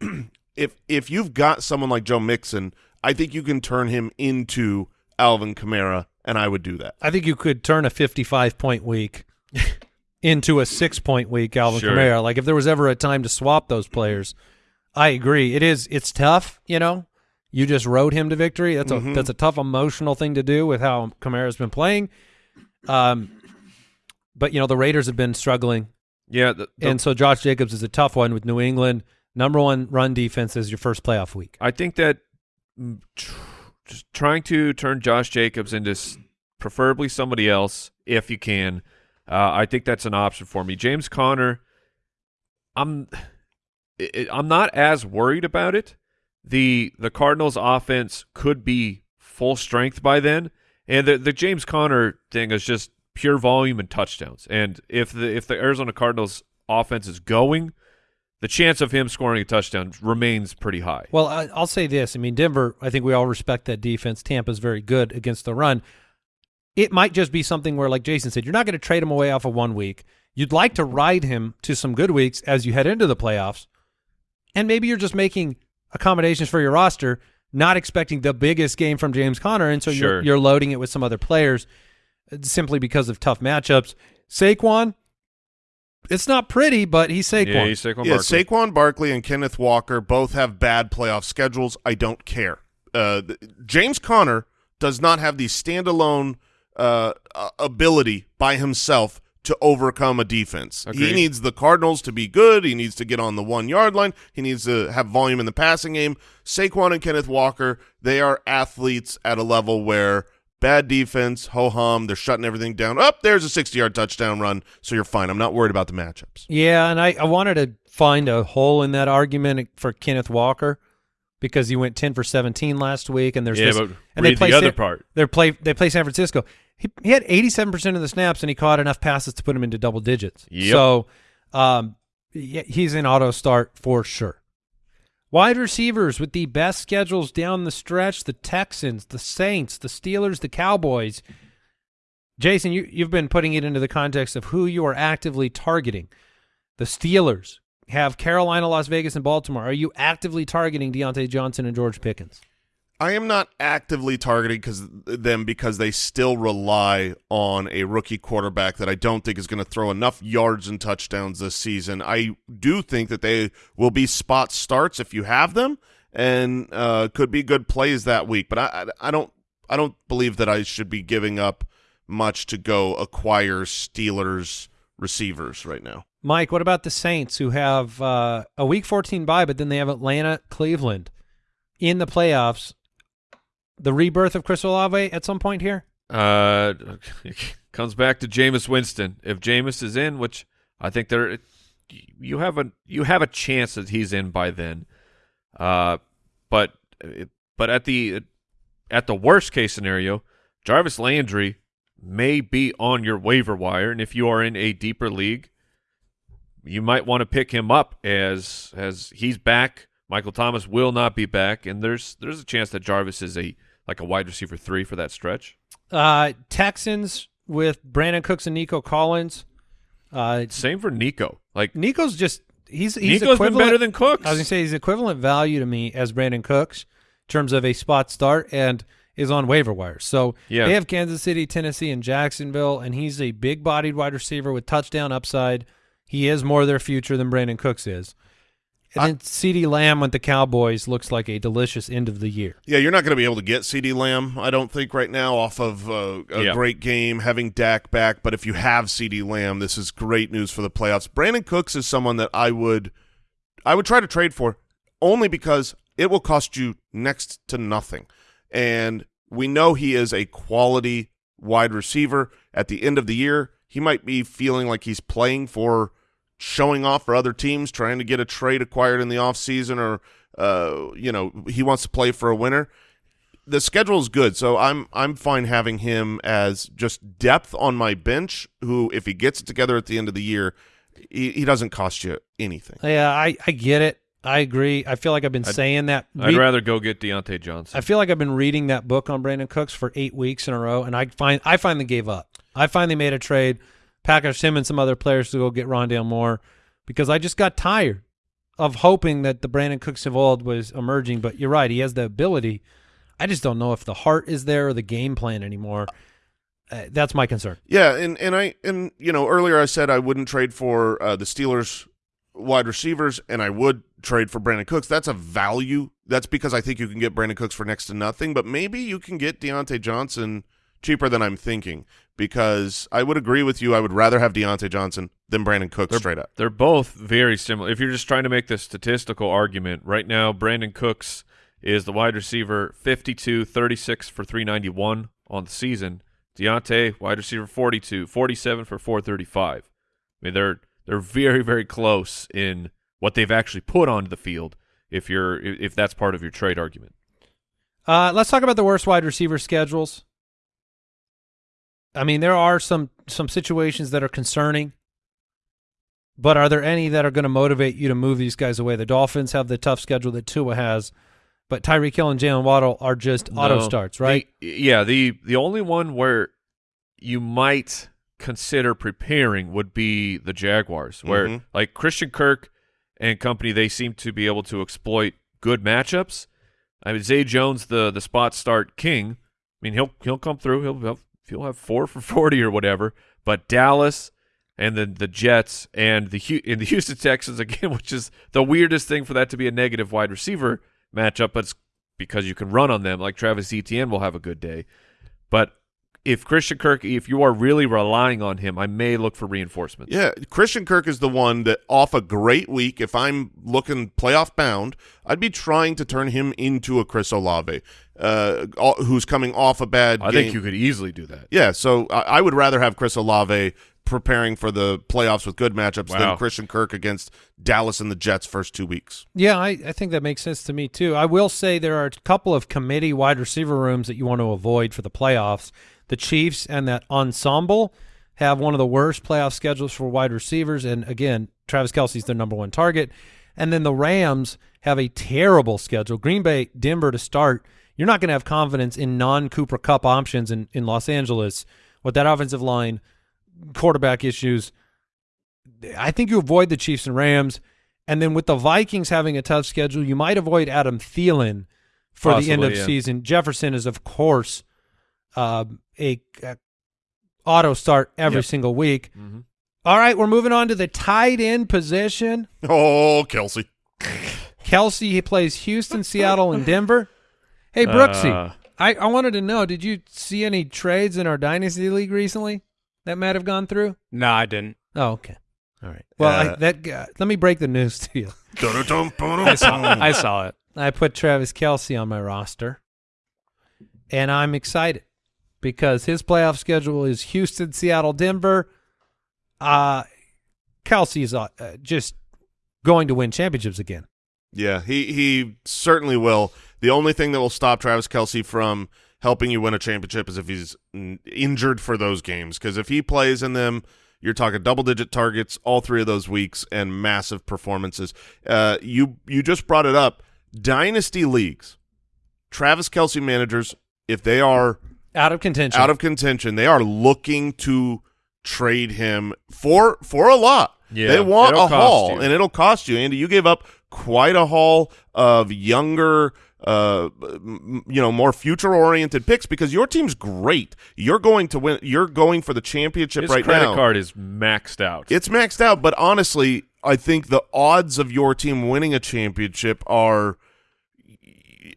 if if you've got someone like Joe Mixon, I think you can turn him into Alvin Kamara, and I would do that. I think you could turn a 55 point week into a six point week, Alvin Sure. Kamara. Like if there was ever a time to swap those players, I agree. It is. It's tough. You know, you just rode him to victory. That's a Mhm. that's a tough emotional thing to do with how Kamara's been playing. Um, but you know the Raiders have been struggling, Yeah, the, the- and so Josh Jacobs is a tough one with New England. Number one run defense is your first playoff week. I think that mm, tr- just trying to turn Josh Jacobs into s- preferably somebody else, if you can, uh, I think that's an option for me. James Conner, I'm, i i- I'm not as worried about it. The The Cardinals' offense could be full strength by then, and the the James Conner thing is just pure volume and touchdowns. And if the if the Arizona Cardinals offense is going, the chance of him scoring a touchdown remains pretty high. Well, I, I'll say this. I mean, Denver, I think we all respect that defense. Tampa's very good against the run. It might just be something where, like Jason said, you're not going to trade him away off of one week. You'd like to ride him to some good weeks as you head into the playoffs. And maybe you're just making accommodations for your roster, not expecting the biggest game from James Conner. And so Sure. you're, you're loading it with some other players uh, simply because of tough matchups. Saquon, it's not pretty, but he's Saquon. Yeah, he's Saquon yeah, Barkley. Saquon Barkley and Kenneth Walker both have bad playoff schedules. I don't care. Uh, James Conner does not have the standalone uh, uh, ability by himself to overcome a defense. He needs the Cardinals to be good. He needs to get on the one yard line. He needs to have volume in the passing game. Saquon and Kenneth Walker, they are athletes at a level where bad defense, ho hum, they're shutting everything down. Up there's a 60 yard touchdown run, so you're fine. I'm not worried about the matchups. Yeah, and I, I wanted to find a hole in that argument for Kenneth Walker because he went ten for seventeen last week, and there's Yeah, this, but and read the other San- part. They play they play San Francisco. He he had eighty seven percent of the snaps, and he caught enough passes to put him into double digits. Yep. So, um, he's an auto start for sure. Wide receivers with the best schedules down the stretch: the Texans, the Saints, the Steelers, the Cowboys. Jason, you, you've been putting it into the context of who you are actively targeting. The Steelers have Carolina, Las Vegas, and Baltimore. Are you actively targeting Diontae Johnson and George Pickens? I am not actively targeting because them because they still rely on a rookie quarterback that I don't think is going to throw enough yards and touchdowns this season. I do think that they will be spot starts if you have them, and uh, could be good plays that week. But I, I, I don't, I don't believe that I should be giving up much to go acquire Steelers receivers right now. Mike, what about the Saints who have uh, a Week 14 bye, but then they have Atlanta, Cleveland in the playoffs? The rebirth of Chris Olave at some point here. Uh, comes back to Jameis Winston. If Jameis is in, which I think there, you have a you have a chance that he's in by then. Uh, but but at the at the worst case scenario, Jarvis Landry may be on your waiver wire, and if you are in a deeper league, you might want to pick him up as as he's back. Michael Thomas will not be back, and there's there's a chance that Jarvis is a like a wide receiver three for that stretch. Uh, Texans with Brandin Cooks and Nico Collins. Uh, Same for Nico. Like Nico's just he's he's Nico's been equivalent- better than Cooks. I was gonna say he's equivalent value to me as Brandin Cooks in terms of a spot start and is on waiver wire. So Yeah. they have Kansas City, Tennessee, and Jacksonville, and he's a big bodied wide receiver with touchdown upside. He is more their future than Brandin Cooks is. And then CeeDee Lamb with the Cowboys looks like a delicious end of the year. Yeah, you're not going to be able to get CeeDee Lamb, I don't think, right now off of uh, a Yeah. great game, having Dak back. But if you have CeeDee Lamb, this is great news for the playoffs. Brandin Cooks is someone that I would, I would try to trade for, only because it will cost you next to nothing, and we know he is a quality wide receiver. At the end of the year, he might be feeling like he's playing for showing off for other teams, trying to get a trade acquired in the offseason or uh, you know, he wants to play for a winner. The schedule is good, so I'm I'm fine having him as just depth on my bench. Who, if he gets it together at the end of the year, he, he doesn't cost you anything. Yeah, I, I get it. I agree. I feel like I've been I'd- saying that. I'd rather go get Diontae Johnson. I feel like I've been reading that book on Brandin Cooks for eight weeks in a row, and I find I finally gave up. I finally made a trade, packaged him and some other players to go get Rondale Moore because I just got tired of hoping that the Brandin Cooks of old was emerging. But you're right; he has the ability. I just don't know if the heart is there or the game plan anymore. Uh, that's my concern. Yeah, and and I and you know earlier I said I wouldn't trade for uh, the Steelers wide receivers, and I would trade for Brandin Cooks. That's a value. That's because I think you can get Brandin Cooks for next to nothing. But maybe you can get Diontae Johnson cheaper than I'm thinking. Because I would agree with you. I would rather have Diontae Johnson than Brandin Cooks straight up. They're both very similar. If you're just trying to make the statistical argument, right now Brandin Cooks is the wide receiver 52, 36 for 391 on the season. Diontae, wide receiver 42, 47 for 435. I mean, they're they're very very close in what they've actually put onto the field. If you're if that's part of your trade argument, Uh, let's talk about the worst wide receiver schedules. I mean, there are some some situations that are concerning, but are there any that are going to motivate you to move these guys away? The Dolphins have the tough schedule that Tua has, but Tyreek Hill and Jaylen Waddle are just auto starts, right? The- yeah, the the only one where you might consider preparing would be the Jaguars, where Mhm. like Christian Kirk and company, they seem to be able to exploit good matchups. I mean, Zay Jones, the the spot start king. I mean, he'll he'll come through. He'll have, he'll have four for forty or whatever. But Dallas and then the Jets and the and the Houston Texans again, which is the weirdest thing for that to be a negative wide receiver matchup, but it's because you can run on them. Like Travis Etienne will have a good day, but if Christian Kirk, if you are really relying on him, I may look for reinforcements. Yeah, Christian Kirk is the one that off a great week, if I'm looking playoff bound, I'd be trying to turn him into a Chris Olave, uh, all- who's coming off a bad I game. think you could easily do that. Yeah, so I, I would rather have Chris Olave preparing for the playoffs with good matchups Wow. than Christian Kirk against Dallas and the Jets first two weeks. Yeah, I, I think that makes sense to me too. I will say there are a couple of committee wide receiver rooms that you want to avoid for the playoffs. The Chiefs and that ensemble have one of the worst playoff schedules for wide receivers, and again, Travis Kelce's their number one target. And then the Rams have a terrible schedule. Green Bay, Denver to start. You're not going to have confidence in non-Cooper Kupp options in, in Los Angeles with that offensive line, quarterback issues. I think you avoid the Chiefs and Rams. And then with the Vikings having a tough schedule, you might avoid Adam Thielen for the end of yeah. season. Jefferson is, of course, um, a, a auto start every Yep. single week. Mhm. All right, we're moving on to the tight end position. Oh, Kelce. Kelce he plays Houston, Seattle, and Denver. Hey, Brooksy, Uh, I, I wanted to know, did you see any trades in our Dynasty League recently that might have gone through? No, I didn't. Oh, okay. All right. Well, I, Uh, that uh, let me break the news to you. I saw, I saw it. I put Travis Kelce on my roster, and I'm excited because his playoff schedule is Houston, Seattle, Denver. Uh, Kelce's uh, uh, just going to win championships again. Yeah, he he certainly will. The only thing that will stop Travis Kelce from helping you win a championship is if he's injured for those games. Because if he plays in them, you're talking double digit targets all three of those weeks and massive performances. Uh, you you just brought it up. Dynasty leagues, Travis Kelce managers, if they are Out of contention. out of contention, they are looking to trade him for for a lot. Yeah, they want a haul, you. and it'll cost you. Andy, you gave up quite a haul of younger, uh, you know, more future oriented picks because your team's great. You're going to win. You're going for the championship His right credit now. card is maxed out. It's maxed out, but honestly, I think the odds of your team winning a championship are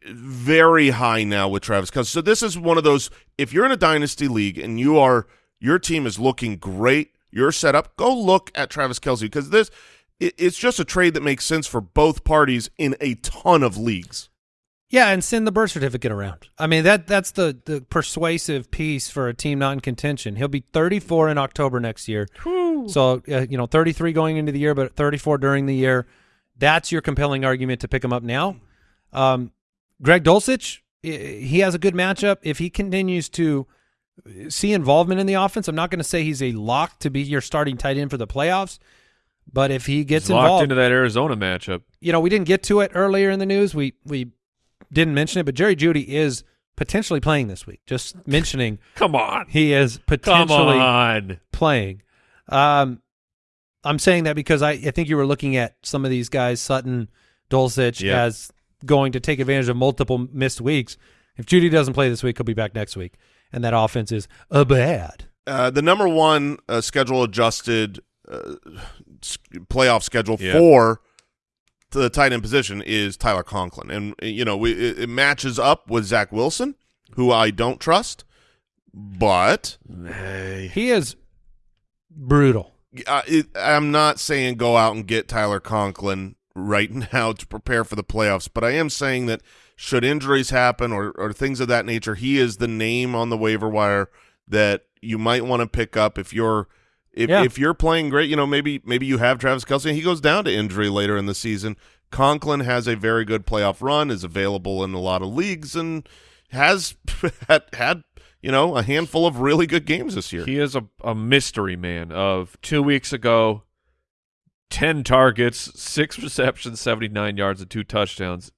very high now with Travis Kelce. So this is one of those. If you're in a dynasty league and you are your team is looking great, you're set up. Go look at Travis Kelce because this it, it's just a trade that makes sense for both parties in a ton of leagues. Yeah, and send the birth certificate around. I mean that that's the the persuasive piece for a team not in contention. He'll be 34 in October next year. So uh, you know 33 going into the year, but 34 during the year. That's your compelling argument to pick him up now. Um, Greg Dulcich, he has a good matchup. If he continues to see involvement in the offense, I'm not going to say he's a lock to be your starting tight end for the playoffs. But if he gets He's locked involved, into that Arizona matchup. you know, we didn't get to it earlier in the news. We we didn't mention it, but Jerry Jeudy is potentially playing this week. Just mentioning Come on. he is Come potentially on. playing. Um, I'm saying that because I, I think you were looking at some of these guys, Sutton, Dulcich, Yeah. as going to take advantage of multiple missed weeks. If Jeudy doesn't play this week, he'll be back next week, and that offense is a bad. Uh, the number one uh, schedule adjusted uh, playoff schedule Yeah. for the tight end position is Tyler Conklin, and you know we, it, it matches up with Zach Wilson, who I don't trust, but He is brutal. uh, it, I'm not saying go out and get Tyler Conklin right now to prepare for the playoffs, but I am saying that should injuries happen or, or things of that nature, he is the name on the waiver wire that you might want to pick up if you're if Yeah. if you're playing great. You know, maybe maybe you have Travis Kelce he goes down to injury later in the season. Conklin has a very good playoff run, is available in a lot of leagues, and has had, had you know a handful of really good games this year. He is a, a mystery man of two weeks ago, 10 targets, six receptions, 79 yards, and two touchdowns.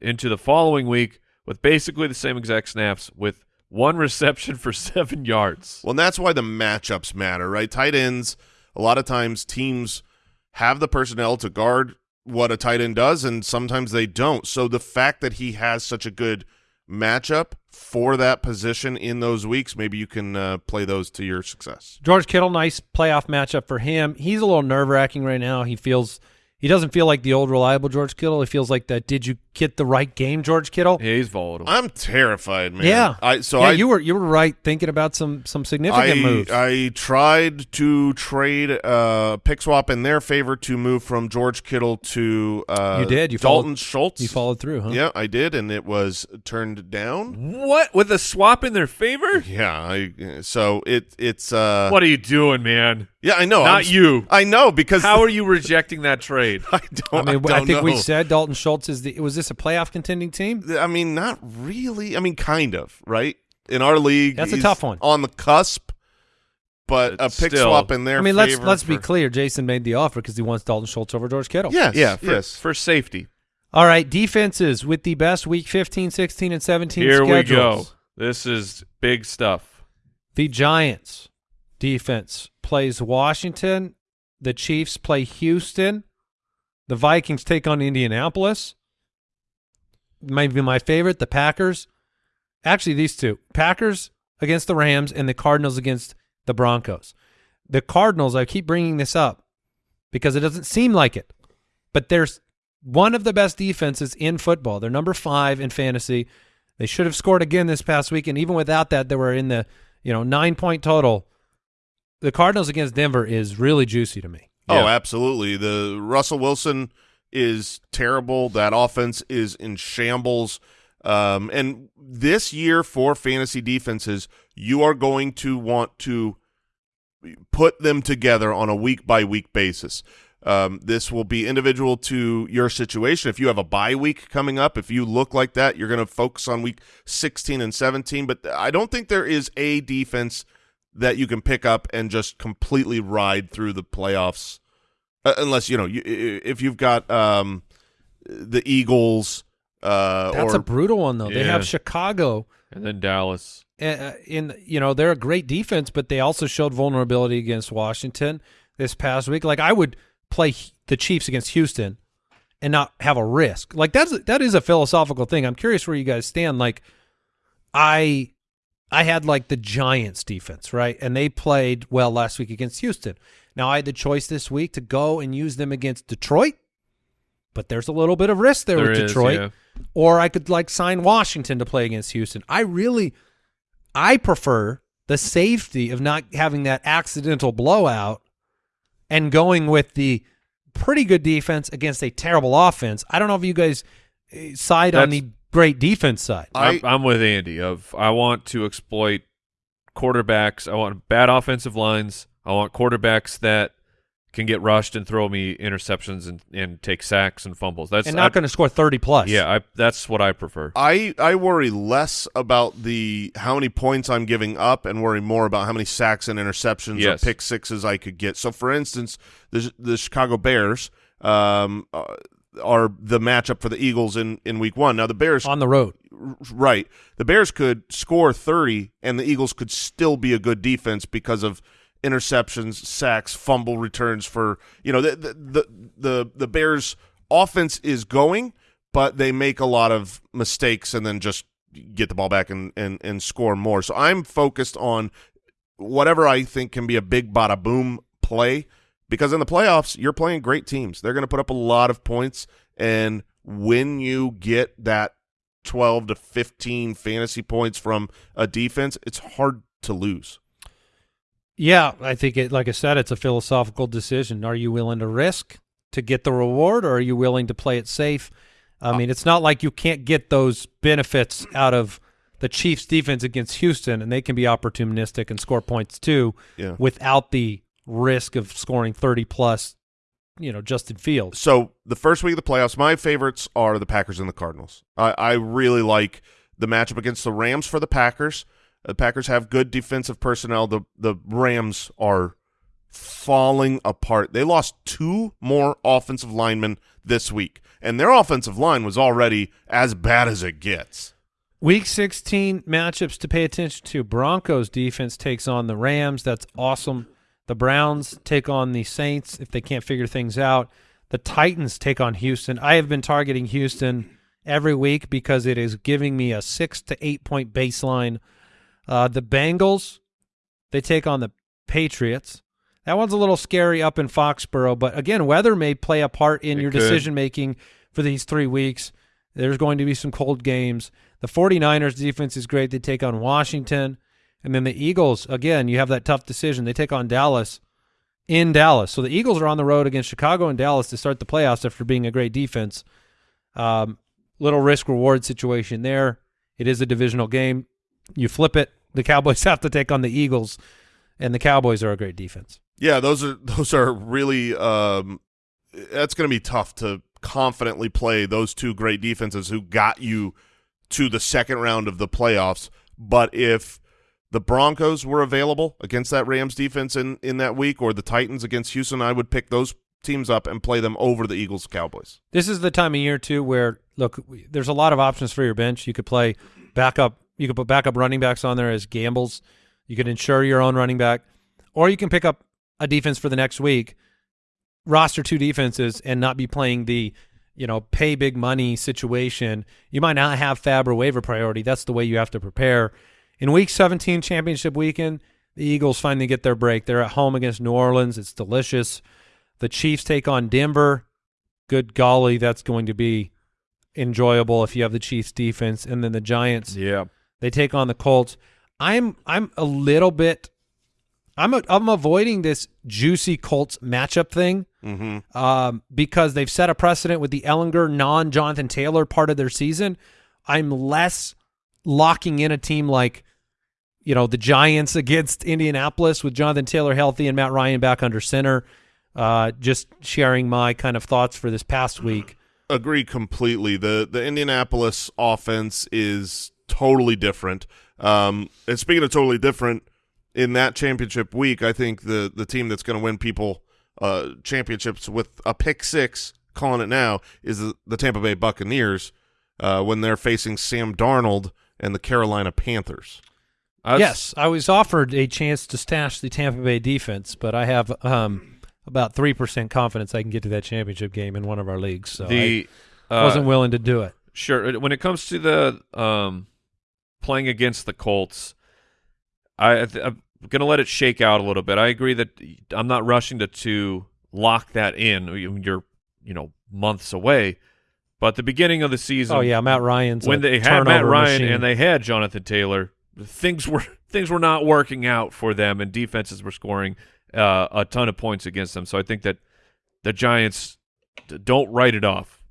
Into the following week with basically the same exact snaps with one reception for seven yards. Well, and that's why the matchups matter, right? Tight ends, a lot of times teams have the personnel to guard what a tight end does, and sometimes they don't. So the fact that he has such a good matchup for that position in those weeks, maybe you can uh, play those to your success. George Kittle, nice playoff matchup for him. He's a little nerve wracking right now. He feels he doesn't feel like the old reliable George Kittle. He feels like that. Did you get the right game, George Kittle? Yeah, he's volatile. I'm terrified, man. Yeah. I so yeah, I you were you were right thinking about some some significant I, moves. I tried to trade uh, pick swap in their favor to move from George Kittle to uh, You did. You Dalton followed- Schultz. you followed through, huh? Yeah, I did, and it was turned down. what? With a swap in their favor? Yeah, I so it it's uh What are you doing, man? yeah I know Not I'm you. I know because How are you rejecting that trade? I I don't I mean, I, don't think we said Dalton Schultz is the. Was this a playoff contending team? I mean not really I mean kind of right in our league That's a tough one. on the cusp but But a pick still- swap in there. I mean, let's let's be clear. Jason made the offer because he wants Dalton Schultz over George Kittle. yes yeah, for, yes for safety. All right, defenses with the best week 15, 16, and 17 Here we go. This is big stuff. The Giants defense plays Washington. The Chiefs play Houston. The Vikings take on Indianapolis. Maybe my favorite, the Packers. Actually, these two Packers against the Rams and the Cardinals against the Broncos. The Cardinals, I keep bringing this up because it doesn't seem like it, but there's one of the best defenses in football. They're number five in fantasy. They should have scored again this past week, and even without that, they were in the you know nine point total. The Cardinals against Denver is really juicy to me. Oh, Yeah. absolutely. The Russell Wilson is terrible. That offense is in shambles. Um, and this year for fantasy defenses, you are going to want to put them together on a week by week basis. Um, this will be individual to your situation. If you have a bye week coming up, if you look like that, you're going to focus on week 16 and 17. But I don't think there is a defense that you can pick up and just completely ride through the playoffs, uh, unless you know you, if you've got um, the Eagles. Uh, That's or a brutal one though. They have Chicago. And then Dallas. uh, in you know they're a great defense, but they also showed vulnerability against Washington this past week. Like I would play the Chiefs against Houston and not have a risk. Like that's that is a philosophical thing. I'm curious where you guys stand. Like I I had like the Giants defense, right? And they played well last week against Houston. Now I had the choice this week to go and use them against Detroit, but there's a little bit of risk there, There with is, Detroit yeah. or I could like sign Washington to play against Houston. I really, I prefer the safety of not having that accidental blowout and going with the pretty good defense against a terrible offense. I don't know if you guys eh, side on the great defense side. I- I'm, I'm with Andy. Of I want to exploit quarterbacks. I want bad offensive lines. I want quarterbacks that can get rushed and throw me interceptions and, and take sacks and fumbles. That's and not going to score 30 plus. Yeah, I, that's what I prefer. I I worry less about the how many points I'm giving up and worry more about how many sacks and interceptions Yes. or pick sixes I could get. So, for instance, the the Chicago Bears um, uh, are the matchup for the Eagles in in Week One. Now, the Bears on the road. Right. The Bears could score 30 and the Eagles could still be a good defense because of interceptions, sacks, fumble returns for, you know, the the the the, the Bears offense is going, but they make a lot of mistakes and then just get the ball back and and and score more. So I'm focused on whatever I think can be a big bada boom play because in the playoffs you're playing great teams. They're going to put up a lot of points and when you get that 12 to 15 fantasy points from a defense, it's hard to lose. Yeah, I think it. Like I said, it's a philosophical decision. Are you willing to risk to get the reward, or are you willing to play it safe? I uh, mean, it's not like you can't get those benefits out of the Chiefs' defense against Houston, and they can be opportunistic and score points too, Yeah. without the risk of scoring thirty plus. You know, Justin Fields. So the first week of the playoffs, my favorites are the Packers and the Cardinals. I, I really like the matchup against the Rams for the Packers. The Packers have good defensive personnel. The the Rams are falling apart. They lost two more offensive linemen this week, and their offensive line was already as bad as it gets. Week 16 matchups to pay attention to. Broncos defense takes on the Rams. That's awesome. The Browns take on the Saints if they can't figure things out. The Titans take on Houston. I have been targeting Houston every week because it is giving me a six to eight point baseline. Uh, the Bengals, they take on the Patriots. That one's a little scary up in Foxborough, but again, weather may play a part in It your could. decision making for these three weeks. There's going to be some cold games. The 49ers defense is great. They take on Washington. And then the Eagles, again, you have that tough decision. They take on Dallas in Dallas. So the Eagles are on the road against Chicago and Dallas to start the playoffs after being a great defense. Um, little risk reward situation there. It is a divisional game. You flip it. The Cowboys have to take on the Eagles, and the Cowboys are a great defense. Yeah, those are those are really um that's going to be tough to confidently play those two great defenses who got you to the second round of the playoffs, but if the Broncos were available against that Rams defense in in that week or the Titans against Houston, I would pick those teams up and play them over the Eagles Cowboys. This is the time of year too where look, there's a lot of options for your bench. You could play backup. You could put backup running backs on there as gambles. You could insure your own running back, or you can pick up a defense for the next week, roster two defenses, and not be playing the you know pay big money situation. You might not have FAAB or waiver priority. That's the way you have to prepare. In Week 17 championship weekend, the Eagles finally get their break. They're at home against New Orleans. It's delicious. The Chiefs take on Denver good golly, that's going to be enjoyable if you have the Chiefs defense and then the Giants Yeah. they take on the Colts. I'm I'm a little bit I'm a, I'm avoiding this juicy Colts matchup thing Mm-hmm. um, because they've set a precedent with the Ehlinger non Jonathan Taylor part of their season. I'm less locking in a team like you know the Giants against Indianapolis with Jonathan Taylor healthy and Matt Ryan back under center. Uh, just sharing my kind of thoughts for this past week. Agree completely. The the Indianapolis offense is totally different. Um, and speaking of totally different, in that championship week, I think the the team that's going to win people uh, championships with a pick six, calling it now, is the, the Tampa Bay Buccaneers uh, when they're facing Sam Darnold and the Carolina Panthers. I was- yes, I was offered a chance to stash the Tampa Bay defense, but I have um, about three percent confidence I can get to that championship game in one of our leagues. So the I uh, wasn't willing to do it. Sure. When it comes to the um, playing against the Colts, I, I'm going to let it shake out a little bit. I agree that I'm not rushing to to lock that in. You- You're you know months away, but the beginning of the season. Oh yeah, Matt Ryan's when they had Matt Ryan machine. and they had Jonathan Taylor, things were things were not working out for them, and defenses were scoring uh, a ton of points against them. So I think that the Giants don't write it off.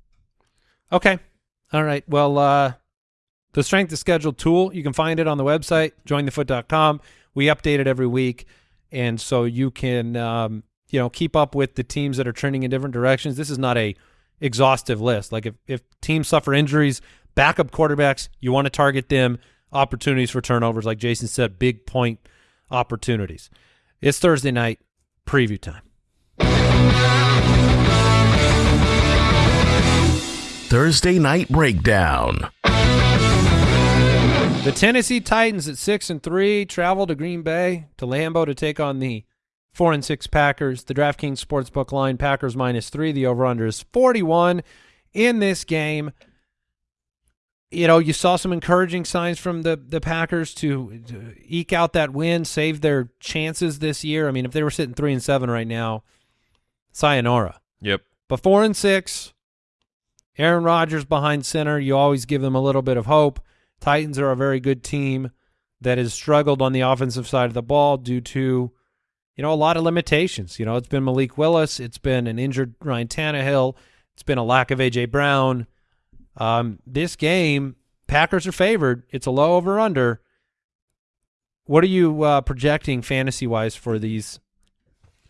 Okay. All right. Well, uh, the strength of schedule tool, you can find it on the website, jointhefoot.com. We update it every week. And so you can, um, you know, keep up with the teams that are trending in different directions. This is not a exhaustive list. Like if, if teams suffer injuries, backup quarterbacks, you want to target them, opportunities for turnovers, like Jason said, big point opportunities. It's Thursday night, preview time. Thursday Night Breakdown. The Tennessee Titans at six and three travel to Green Bay to Lambeau to take on the four and six Packers. The DraftKings Sportsbook line Packers minus three. The over under is forty one in this game. You know, you saw some encouraging signs from the the Packers to, to eke out that win, save their chances this year. I mean, if they were sitting three and seven right now, sayonara. Yep. But four and six, Aaron Rodgers behind center, you always give them a little bit of hope. Titans are a very good team that has struggled on the offensive side of the ball due to, you know, a lot of limitations. You know, it's been Malik Willis, it's been an injured Ryan Tannehill, it's been a lack of AJ Brown. Um, this game, Packers are favored. It's a low over under. What are you uh, projecting fantasy wise for these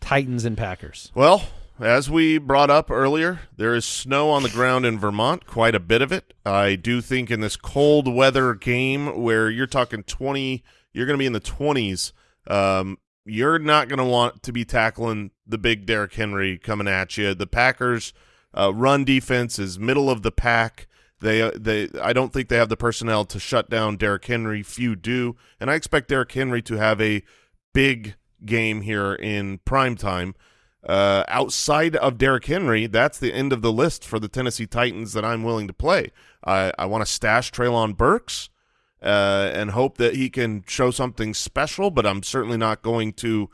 Titans and Packers? Well, as we brought up earlier, there is snow on the ground in Vermont, quite a bit of it. I do think in this cold weather game where you're talking 20, you're going to be in the 20s, um, you're not going to want to be tackling the big Derrick Henry coming at you. The Packers' uh, run defense is middle of the pack. They, uh, they, I don't think they have the personnel to shut down Derrick Henry. Few do, and I expect Derrick Henry to have a big game here in prime time. Uh, outside of Derrick Henry, that's the end of the list for the Tennessee Titans that I'm willing to play. I, I want to stash Treylon Burks uh, and hope that he can show something special, but I'm certainly not going to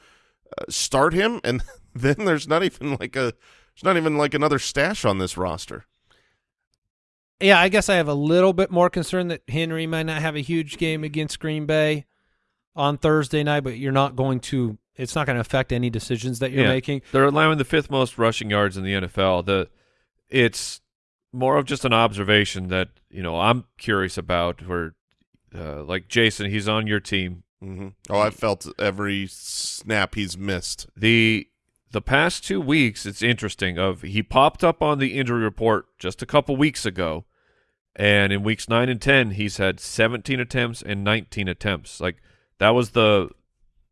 uh, start him. And then there's not even like a there's not even like another stash on this roster. Yeah, I guess I have a little bit more concern that Henry might not have a huge game against Green Bay on Thursday night, but you're not going to. It's not going to affect any decisions that you're Yeah. making. They're allowing the fifth most rushing yards in the NFL. The it's more of just an observation that you know I'm curious about. Where uh, like Jason, he's on your team. hmm Oh, I've felt every snap he's missed. the The past two weeks, it's interesting. Of he popped up on the injury report just a couple weeks ago, and in weeks nine and ten, he's had 17 attempts and 19 attempts. Like that was the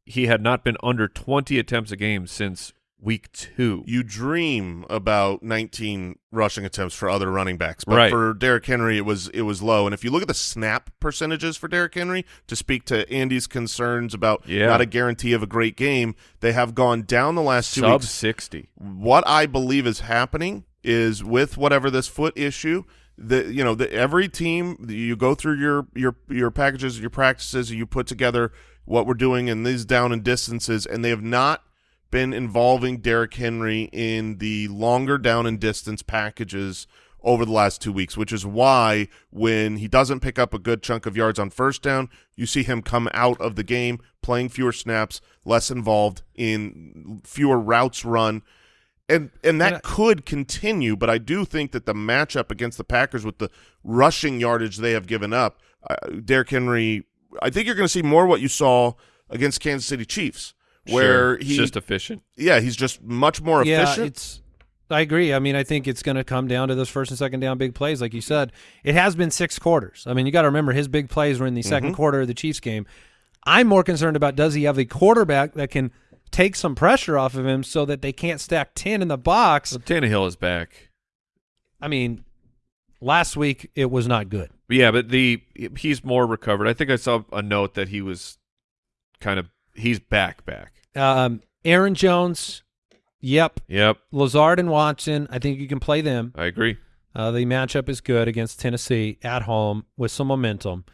he had not been under 20 attempts a game since week two. You dream about 19 rushing attempts for other running backs, but Right. for Derrick Henry, it was it was low. And if you look at the snap percentages for Derrick Henry, to speak to Andy's concerns about Yeah. not a guarantee of a great game, they have gone down the last two Sub weeks. 60. What I believe is happening is with whatever this foot issue, the you know the every team you go through your your your packages, your practices, you put together what we're doing in these down and distances, and they have not been involving Derrick Henry in the longer down and distance packages over the last two weeks, which is why when he doesn't pick up a good chunk of yards on first down, you see him come out of the game playing fewer snaps, less involved in fewer routes run. And and that And I- could continue, but I do think that the matchup against the Packers with the rushing yardage they have given up, uh, Derrick Henry, I think you're going to see more what you saw against Kansas City Chiefs, where Sure. he It's just efficient. yeah he's just much more yeah, efficient. it's. I agree. I mean, I think it's going to come down to those first and second down big plays, like you said. It has been six quarters. I mean, you got to remember his big plays were in the Mm-hmm. second quarter of the Chiefs game. I'm more concerned about does he have a quarterback that can take some pressure off of him so that they can't stack ten in the box. So Tannehill is back. I mean, last week it was not good. Yeah, but the he's more recovered. I think I saw a note that he was kind of he's back back. Um, Aaron Jones, yep. Yep, Lazard and Watson, I think you can play them. I agree. Uh, the matchup is good against Tennessee at home with some momentum.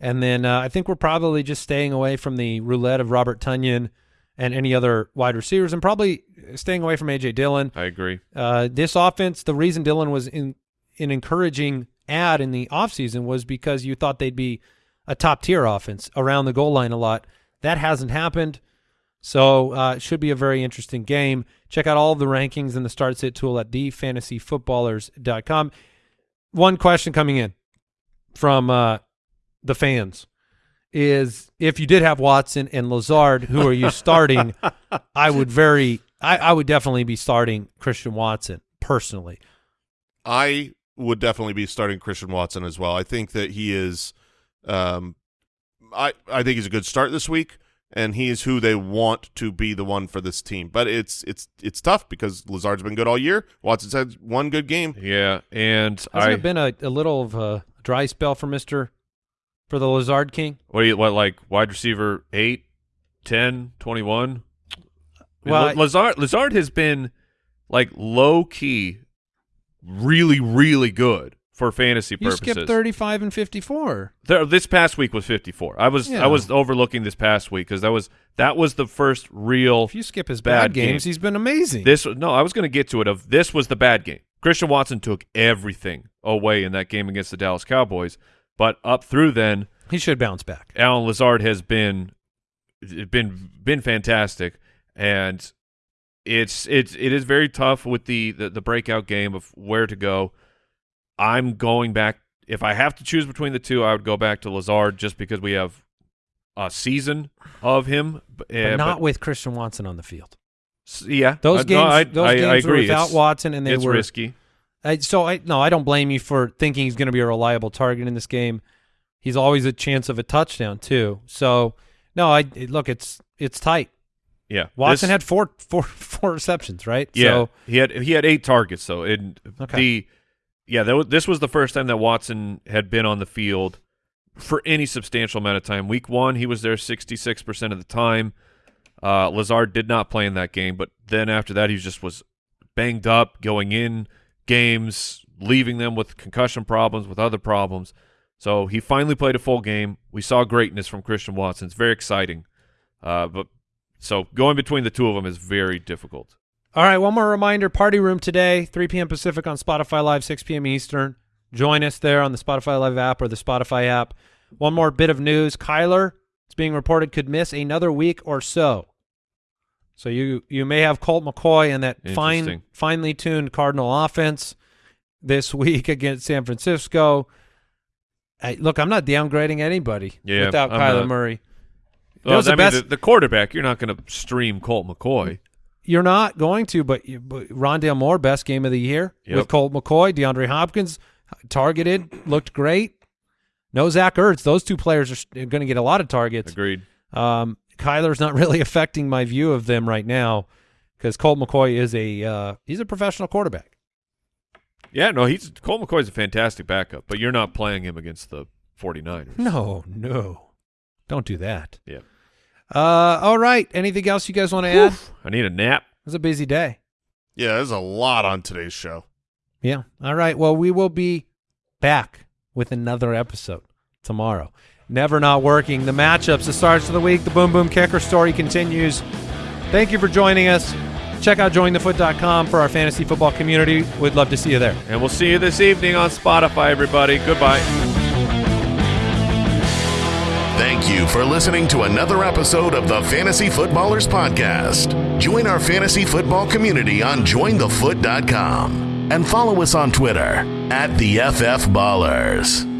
And then uh, I think we're probably just staying away from the roulette of Robert Tonyan and any other wide receivers and probably staying away from A.J. Dillon. I agree. Uh, this offense, the reason Dillon was in an encouraging ad in the offseason was because you thought they'd be a top tier offense around the goal line a lot. That hasn't happened. So uh, it should be a very interesting game. Check out all of the rankings and the start sit tool at thefantasyfootballers.com. One question coming in from uh, the fans is if you did have Watson and Lazard, who are you starting? I would very, I, I would definitely be starting Christian Watson personally. I would definitely be starting Christian Watson as well. I think that he is, um, I I think he's a good start this week, and he is who they want to be the one for this team. But it's it's it's tough because Lazard's been good all year. Watson's had one good game. Yeah, and Hasn't I it been a, a little of a dry spell for Mister for the Lazard King? what do you what like wide receiver 8, 10, 21? I mean, Well, I- Lazard Lazard has been like low key really really good for fantasy purposes. You skipped thirty five and fifty four. There, this past week was 54. I was Yeah. I was overlooking this past week because that was that was the first real If you skip his Bad bad, games, game. he's been amazing. This no, I was going to get to it. Of this was the bad game. Christian Watson took everything away in that game against the Dallas Cowboys, but up through then, he should bounce back. Allen Lazard has been been been fantastic, and it's it's it is very tough with the, the the breakout game of where to go. I'm going back. If I have to choose between the two, I would go back to Lazard just because we have a season of him. But eh, not with Christian Watson on the field. yeah, Those Uh, games, no, I, those I, games I agree. were without it's, Watson, and they it's were risky. I, so I no, I don't blame you for thinking he's going to be a reliable target in this game. He's always a chance of a touchdown too. So no, I look, it's it's tight. Yeah, Watson This- had four four four receptions, right? Yeah, So, he had he had eight targets though. And Okay. the yeah, that this was the first time that Watson had been on the field for any substantial amount of time. Week one, he was there sixty six percent of the time. Uh, Lazard did not play in that game, but then after that, he just was banged up, going in games, leaving them with concussion problems, with other problems. So he finally played a full game. We saw greatness from Christian Watson. It's very exciting. Uh, but so going between the two of them is very difficult. all right, one more reminder: Party Room today, 3 p.m. Pacific on Spotify Live, 6 p.m. Eastern. Join us there on the Spotify Live app or the Spotify app. One more bit of news: Kyler, it's being reported, could miss another week or so. So you you may have Colt McCoy in that fine finely tuned Cardinal offense this week against San Francisco. Hey, look, I'm not downgrading anybody Yeah, without I'm Kyler not. Murray. Well, was the I mean, best- the, the quarterback, you're not going to stream Colt McCoy. You're not going to, but, you, but Rondale Moore, best game of the year Yep. with Colt McCoy, DeAndre Hopkins, targeted, looked great. No Zach Ertz. Those two players are going to get a lot of targets. Agreed. Um, Kyler's not really affecting my view of them right now because Colt McCoy is a uh, he's a professional quarterback. Yeah, no, he's Colt McCoy's a fantastic backup, but you're not playing him against the 49ers. No, no, don't do that. Yeah. Uh, all right. Anything else you guys want to add? I need a nap. It was a busy day. Yeah, there's a lot on today's show. Yeah. All right. Well, we will be back with another episode tomorrow. Never not working. The matchups, the starts of the week, the boom boom kicker story continues. Thank you for joining us. Check out jointhefoot.com for our fantasy football community. We'd love to see you there. And we'll see you this evening on Spotify, everybody. Goodbye. Thank you for listening to another episode of the Fantasy Footballers Podcast. Join our fantasy football community on jointhefoot.com and follow us on Twitter at the FF Ballers.